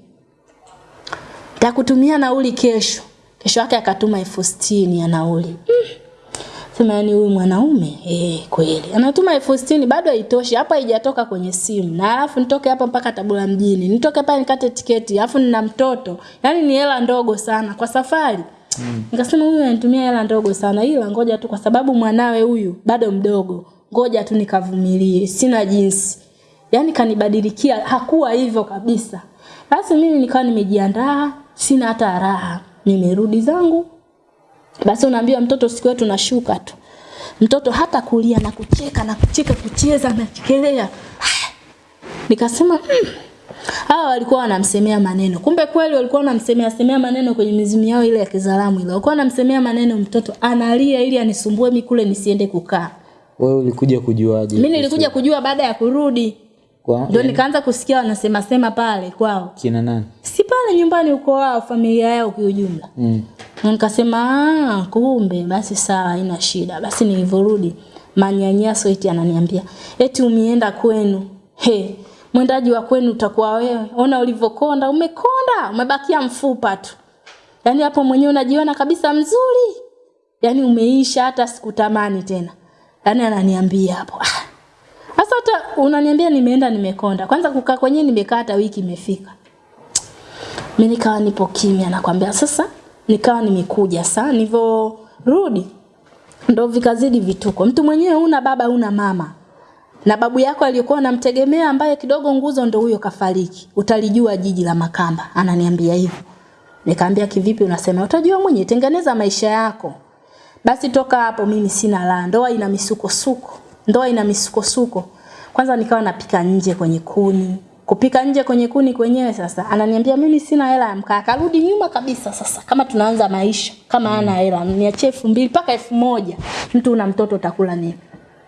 Takutumia nauli kesho. Kesho yake akatuma elfu sitini ya nauli. Mm. Sema yani huyu mwanaume eh kweli. Anatuma elfu sitini bado haitoshi. Hapa haijatoka kwenye simu. Na alafu nitoke hapa mpaka Tabora mjini. Nitoke pale nikate tiketi. Alafu nina mtoto. Yaani ni hela ndogo sana kwa safari. Mm. Nikasema huyu anatumia hela ndogo sana ila ngoja tu kwa sababu mwanawe huyu bado mdogo. Ngoja tu nikavumilie. Sina jinsi. Yaani kanibadilikia hakuwa hivyo kabisa. Basi mimi nikawa nimejiandaa, sina hata raha. Nimerudi zangu basi unaambiwa mtoto siku yetu nashuka tu. Mtoto hata kulia na kucheka na kucheka kucheza na chekelea. Nikasema mm, Hawa walikuwa wanamsemea maneno. Kumbe kweli walikuwa wanamsemea semea maneno kwenye mizimu yao ile ya kizalamu ile. Walikuwa wanamsemea maneno mtoto analia ili anisumbue mimi kule nisiende kukaa. Wewe ulikuja kujuaje? Mimi nilikuja kujua baada ya kurudi. kwa Ndio nikaanza kusikia wanasema sema pale kwao. kina nani? Si pale nyumbani uko wao familia yao kwa ujumla. Mm. Nikasema ah, kumbe basi sawa haina shida. Basi nilivyorudi manyanyaso eti ananiambia eti umienda kwenu. He, mwendaji wa kwenu utakuwa wewe. Ona ulivyokonda, umekonda, umebakia mfupa tu. Yaani hapo mwenyewe unajiona kabisa mzuri. Yaani umeisha hata sikutamani tena. Yaani ananiambia hapo. Ah. Sasa hata unaniambia nimeenda nimekonda. Kwanza kukaa kwenyewe nimekaa hata wiki imefika. Mimi nikawa nipo kimya nakwambia sasa nikawa nimekuja saa rudi ndo vikazidi vituko. Mtu mwenyewe una baba una mama. Na babu yako aliyokuwa unamtegemea ambaye kidogo nguzo ndo huyo kafariki. Utalijua jiji la Makamba. Ananiambia hivyo. nikaambia kivipi unasema utajua mwenye tengeneza maisha yako. Basi toka hapo mimi sina la. Ndoa ina misukosuko. Ndoa ina misukosuko. Kwanza nikawa napika nje kwenye kuni. Kupika nje kwenye kuni kwenyewe sasa. Ananiambia mimi sina hela ya mkaa. Akarudi nyuma kabisa sasa. Kama tunaanza maisha. Kama ana hela. Niachie elfu mbili mpaka elfu moja. Mtu una mtoto utakula nini?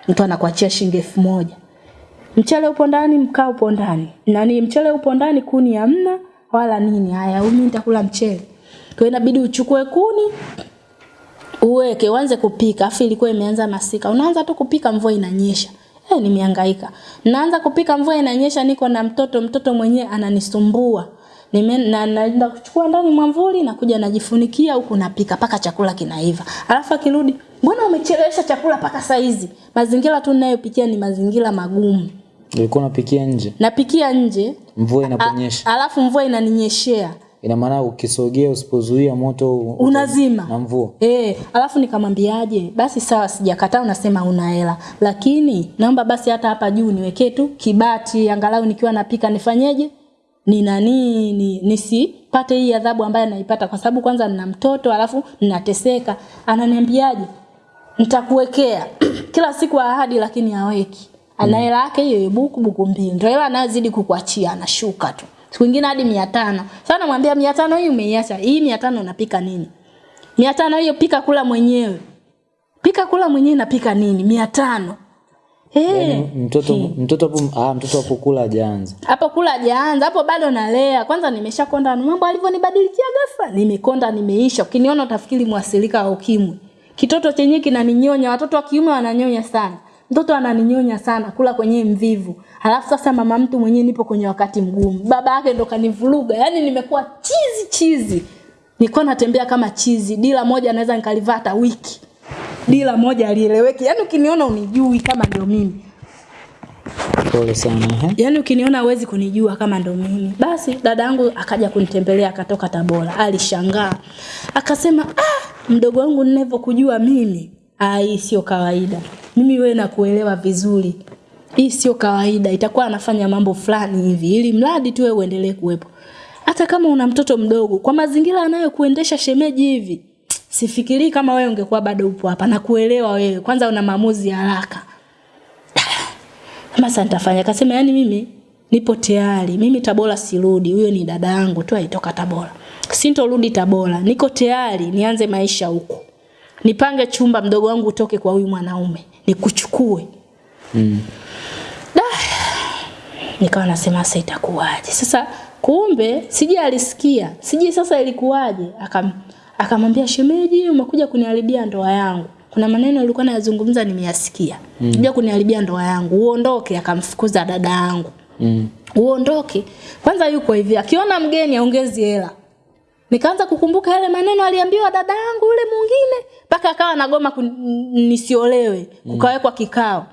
Mtu anakuachia shilingi elfu moja. Mchele upo ndani, mkaa upo ndani. Nani mchele upo ndani, kuni hamna wala nini. Haya, mimi nitakula mchele. Kwa inabidi uchukue kuni uweke uanze kupika. Afu ilikuwa imeanza masika. Unaanza tu kupika mvua inanyesha. Eh, nimehangaika. Naanza kupika mvua inanyesha niko na mtoto, mtoto mwenyewe ananisumbua. Nime na naenda kuchukua ndani mwamvuli na kuja najifunikia huku napika paka chakula kinaiva. Alafu akirudi, mbona umechelewesha chakula paka saizi? Mazingira tu ninayopitia ni mazingira magumu. Ulikuwa unapikia nje? Napikia nje, Mvua inaponyesha. alafu mvua inaninyeshea. Ina maana ukisogea usipozuia moto Unazima. na mvua. Eh, alafu nikamwambiaje? Basi sawa sijakataa unasema una hela. Lakini naomba basi hata hapa juu niwekee tu kibati angalau nikiwa napika nifanyeje? Ni nani ni, nisipate hii adhabu ambayo naipata kwa sababu kwanza nina mtoto alafu ninateseka. Ananiambiaje? Nitakuwekea kila siku ahadi lakini haweki. Ana hela yake hiyo buku buku mbili. Ndio hela anayozidi kukuachia anashuka tu. Siku nyingine hadi 500. Sasa namwambia 500 hii umeiacha. Hii 500 unapika nini? mia tano hiyo pika kula mwenyewe. Pika kula mwenyewe napika nini? Mia tano. Yaani Eh, mtoto mtoto hapo ah mtoto hapo kula hajaanza. hapo kula hajaanza. Hapo bado nalea. Kwanza nimeshakonda mambo alivyonibadilikia ghafla. Nimekonda nimeisha. Ukiniona utafikiri mwasilika wa ukimwi. Kitoto chenyewe kinaninyonya watoto wa kiume wananyonya sana mtoto ananinyonya sana kula kwenye mvivu halafu sasa mama mtu mwenyewe nipo kwenye wakati mgumu baba yake ndo kanivuruga yani nimekuwa chizi chizi nilikuwa natembea kama chizi dila moja naweza nikalivaa hata wiki dila moja alieleweki yani ukiniona unijui kama ndio mimi Pole sana. eh? Yaani ukiniona huwezi kunijua kama ndo mimi. Basi dadangu akaja kunitembelea akatoka Tabora. Alishangaa. Akasema, "Ah, mdogo wangu ninavyokujua mimi, ai sio kawaida. Mimi wewe nakuelewa vizuri. Hii sio kawaida. Itakuwa anafanya mambo fulani hivi ili mradi tu wewe uendelee kuwepo. Hata kama una mtoto mdogo, kwa mazingira anayokuendesha shemeji hivi, sifikiri kama wewe ungekuwa bado upo hapa na kuelewa wewe. Kwanza una maamuzi ya haraka. Kama sasa nitafanya akasema yani mimi nipo tayari. Mimi Tabora sirudi. Huyo ni dada yangu tu aitoka Tabora. Sintorudi Tabora. Niko tayari nianze maisha huko. Nipange chumba mdogo wangu utoke kwa huyu mwanaume. Nikuchukue. Mm. Nikawa nasema sasa itakuwaje? Sasa kumbe sije alisikia. Sije sasa ilikuwaje? Akam akamwambia shemeji umekuja kuniharibia ndoa yangu. Kuna maneno alikuwa nayazungumza nimeyasikia. Mm. Kuja kuniharibia ndoa yangu. Uondoke akamfukuza dada yangu. Mm. Uondoke. Kwanza yuko hivi akiona mgeni aongezi hela. Nikaanza kukumbuka yale maneno aliambiwa dada yangu yule mwingine mpaka akawa nagoma nisiolewe, mm. kukawekwa kikao.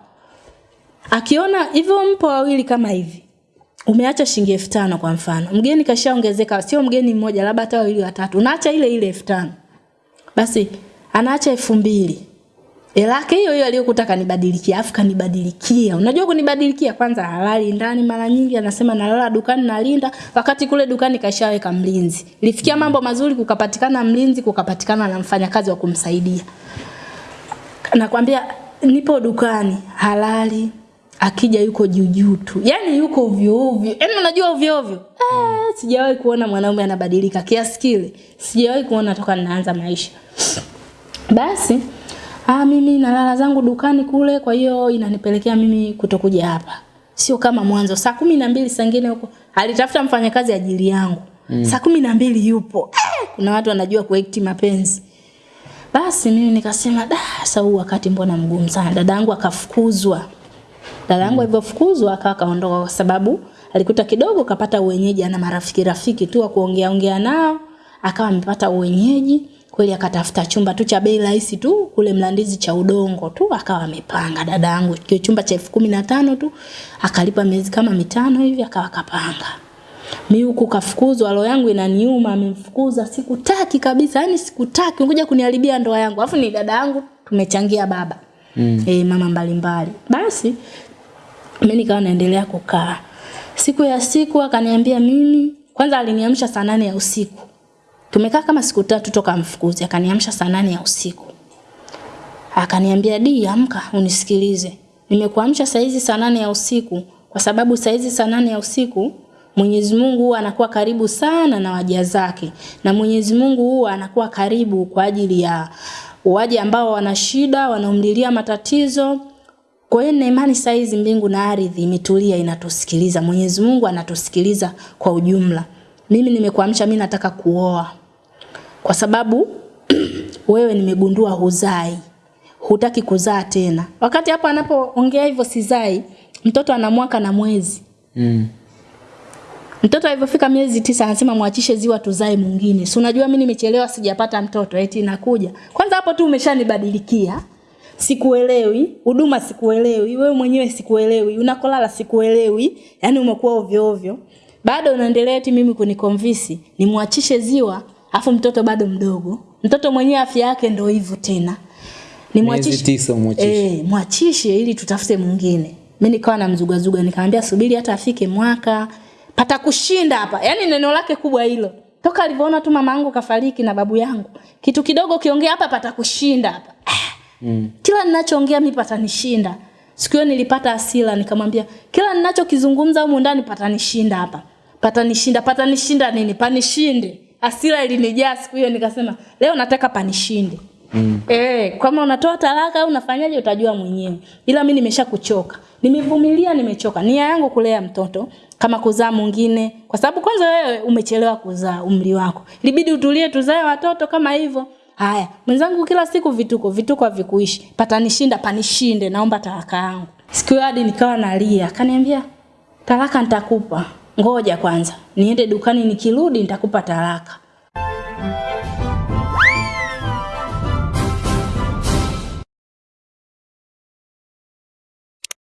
Akiona hivyo mpo wawili kama hivi. Umeacha shilingi 5000 kwa mfano. Mgeni kashaongezeka, sio mgeni mmoja, labda hata wawili watatu. Unaacha ile ile 5000. Basi anaacha 2000. Elake hiyo hiyo aliyokuta kanibadilikia, afu kanibadilikia. Unajua kunibadilikia kwanza halali ndani mara nyingi anasema nalala dukani nalinda, wakati kule dukani kashaweka mlinzi. Lifikia mambo mazuri kukapatikana mlinzi, kukapatikana na mfanyakazi wa kumsaidia. Nakwambia nipo dukani halali akija yuko juujuu tu. Yaani yuko ovyo ovyo. Yaani unajua ovyo ovyo. Eh, sijawahi kuona mwanaume anabadilika kiasi kile. Sijawahi kuona toka ninaanza maisha. Basi ah, mimi nalala zangu dukani kule, kwa hiyo inanipelekea mimi kutokuja hapa, sio kama mwanzo. Saa kumi na mbili saa huko alitafuta mfanyakazi ajili yangu mm. saa kumi na mbili yupo eh, kuna watu wanajua kuekti mapenzi basi mimi nikasema da, sasa huu wakati mbona mgumu sana. Dadangu akafukuzwa. Dadangu alivyofukuzwa akawa kaondoka kwa sababu alikuta kidogo kapata uwenyeji, ana marafiki rafiki tu wa kuongea ongea nao, akawa amepata uwenyeji kweli, akatafuta chumba tu cha bei rahisi tu kule Mlandizi cha udongo tu, akawa amepanga dada dadangu kio chumba cha elfu kumi na tano tu, akalipa miezi kama mitano hivi, akawa kapanga mi huku kafukuzwa, roho yangu inaniuma, amemfukuza, sikutaki kabisa, yani sikutaki, unkuja kuniharibia ndoa yangu. Alafu ni dada yangu tumechangia baba mm. e, mama mbalimbali. Basi mimi nikawa naendelea kukaa. Siku ya siku akaniambia mimi, kwanza aliniamsha saa nane ya usiku. Tumekaa kama siku tatu toka mfukuzi, akaniamsha saa nane ya usiku. Akaniambia, "Di, amka unisikilize. Nimekuamsha saa hizi saa nane ya usiku kwa sababu saa hizi saa nane ya usiku Mwenyezi Mungu huwa anakuwa karibu sana na waja zake, na Mwenyezi Mungu huwa anakuwa karibu kwa ajili ya waja ambao wana shida, wanaomlilia matatizo. Kwa hiyo imani saa hizi mbingu na ardhi imetulia, inatusikiliza. Mwenyezi Mungu anatusikiliza kwa ujumla. Mimi nimekuamsha, mimi nataka kuoa kwa sababu wewe nimegundua huzai, hutaki kuzaa tena. Wakati hapo anapoongea hivyo sizai, mtoto ana mwaka na mwezi Mm. Mtoto alivyofika miezi tisa anasema mwachishe ziwa tuzae mwingine. Si unajua mimi nimechelewa sijapata mtoto eti nakuja. Kwanza hapo tu umeshanibadilikia. Sikuelewi, huduma sikuelewi, wewe mwenyewe sikuelewi, unakolala sikuelewi, yani umekuwa ovyo ovyo. Bado unaendelea eti mimi kunikonvisi nimwachishe ziwa afu mtoto bado mdogo. Mtoto mwenyewe afya yake ndo hivyo tena. nimwachishe. Eh, mwachishe ili tutafute mwingine. Mimi nikawa namzugazuga nikamwambia subiri hata afike mwaka pata kushinda hapa. Yaani neno lake kubwa hilo. Toka alivyoona tu mama yangu kafariki na babu yangu. Kitu kidogo kiongea hapa pata kushinda hapa. Ah. Mm. Kila ninachoongea mimi patanishinda. Siku hiyo nilipata hasira nikamwambia kila ninachokizungumza humu ndani patanishinda hapa. Patanishinda, patanishinda nini? Panishinde. Hasira ilinijaa siku hiyo nikasema leo nataka panishinde. Mm. Eh, kama unatoa talaka au unafanyaje utajua mwenyewe. Ila mimi nimeshakuchoka. Nimevumilia, nimechoka. Nia yangu kulea mtoto kama kuzaa mwingine kwa sababu kwanza wewe umechelewa kuzaa umri wako. Ilibidi utulie tuzae watoto kama hivyo. Haya, mwenzangu kila siku vituko, vituko havikuishi. Patanishinda, panishinde, naomba talaka yangu. Siku hiyo hadi nikawa nalia. Akaniambia, "Talaka nitakupa. Ngoja kwanza. Niende dukani nikirudi nitakupa talaka."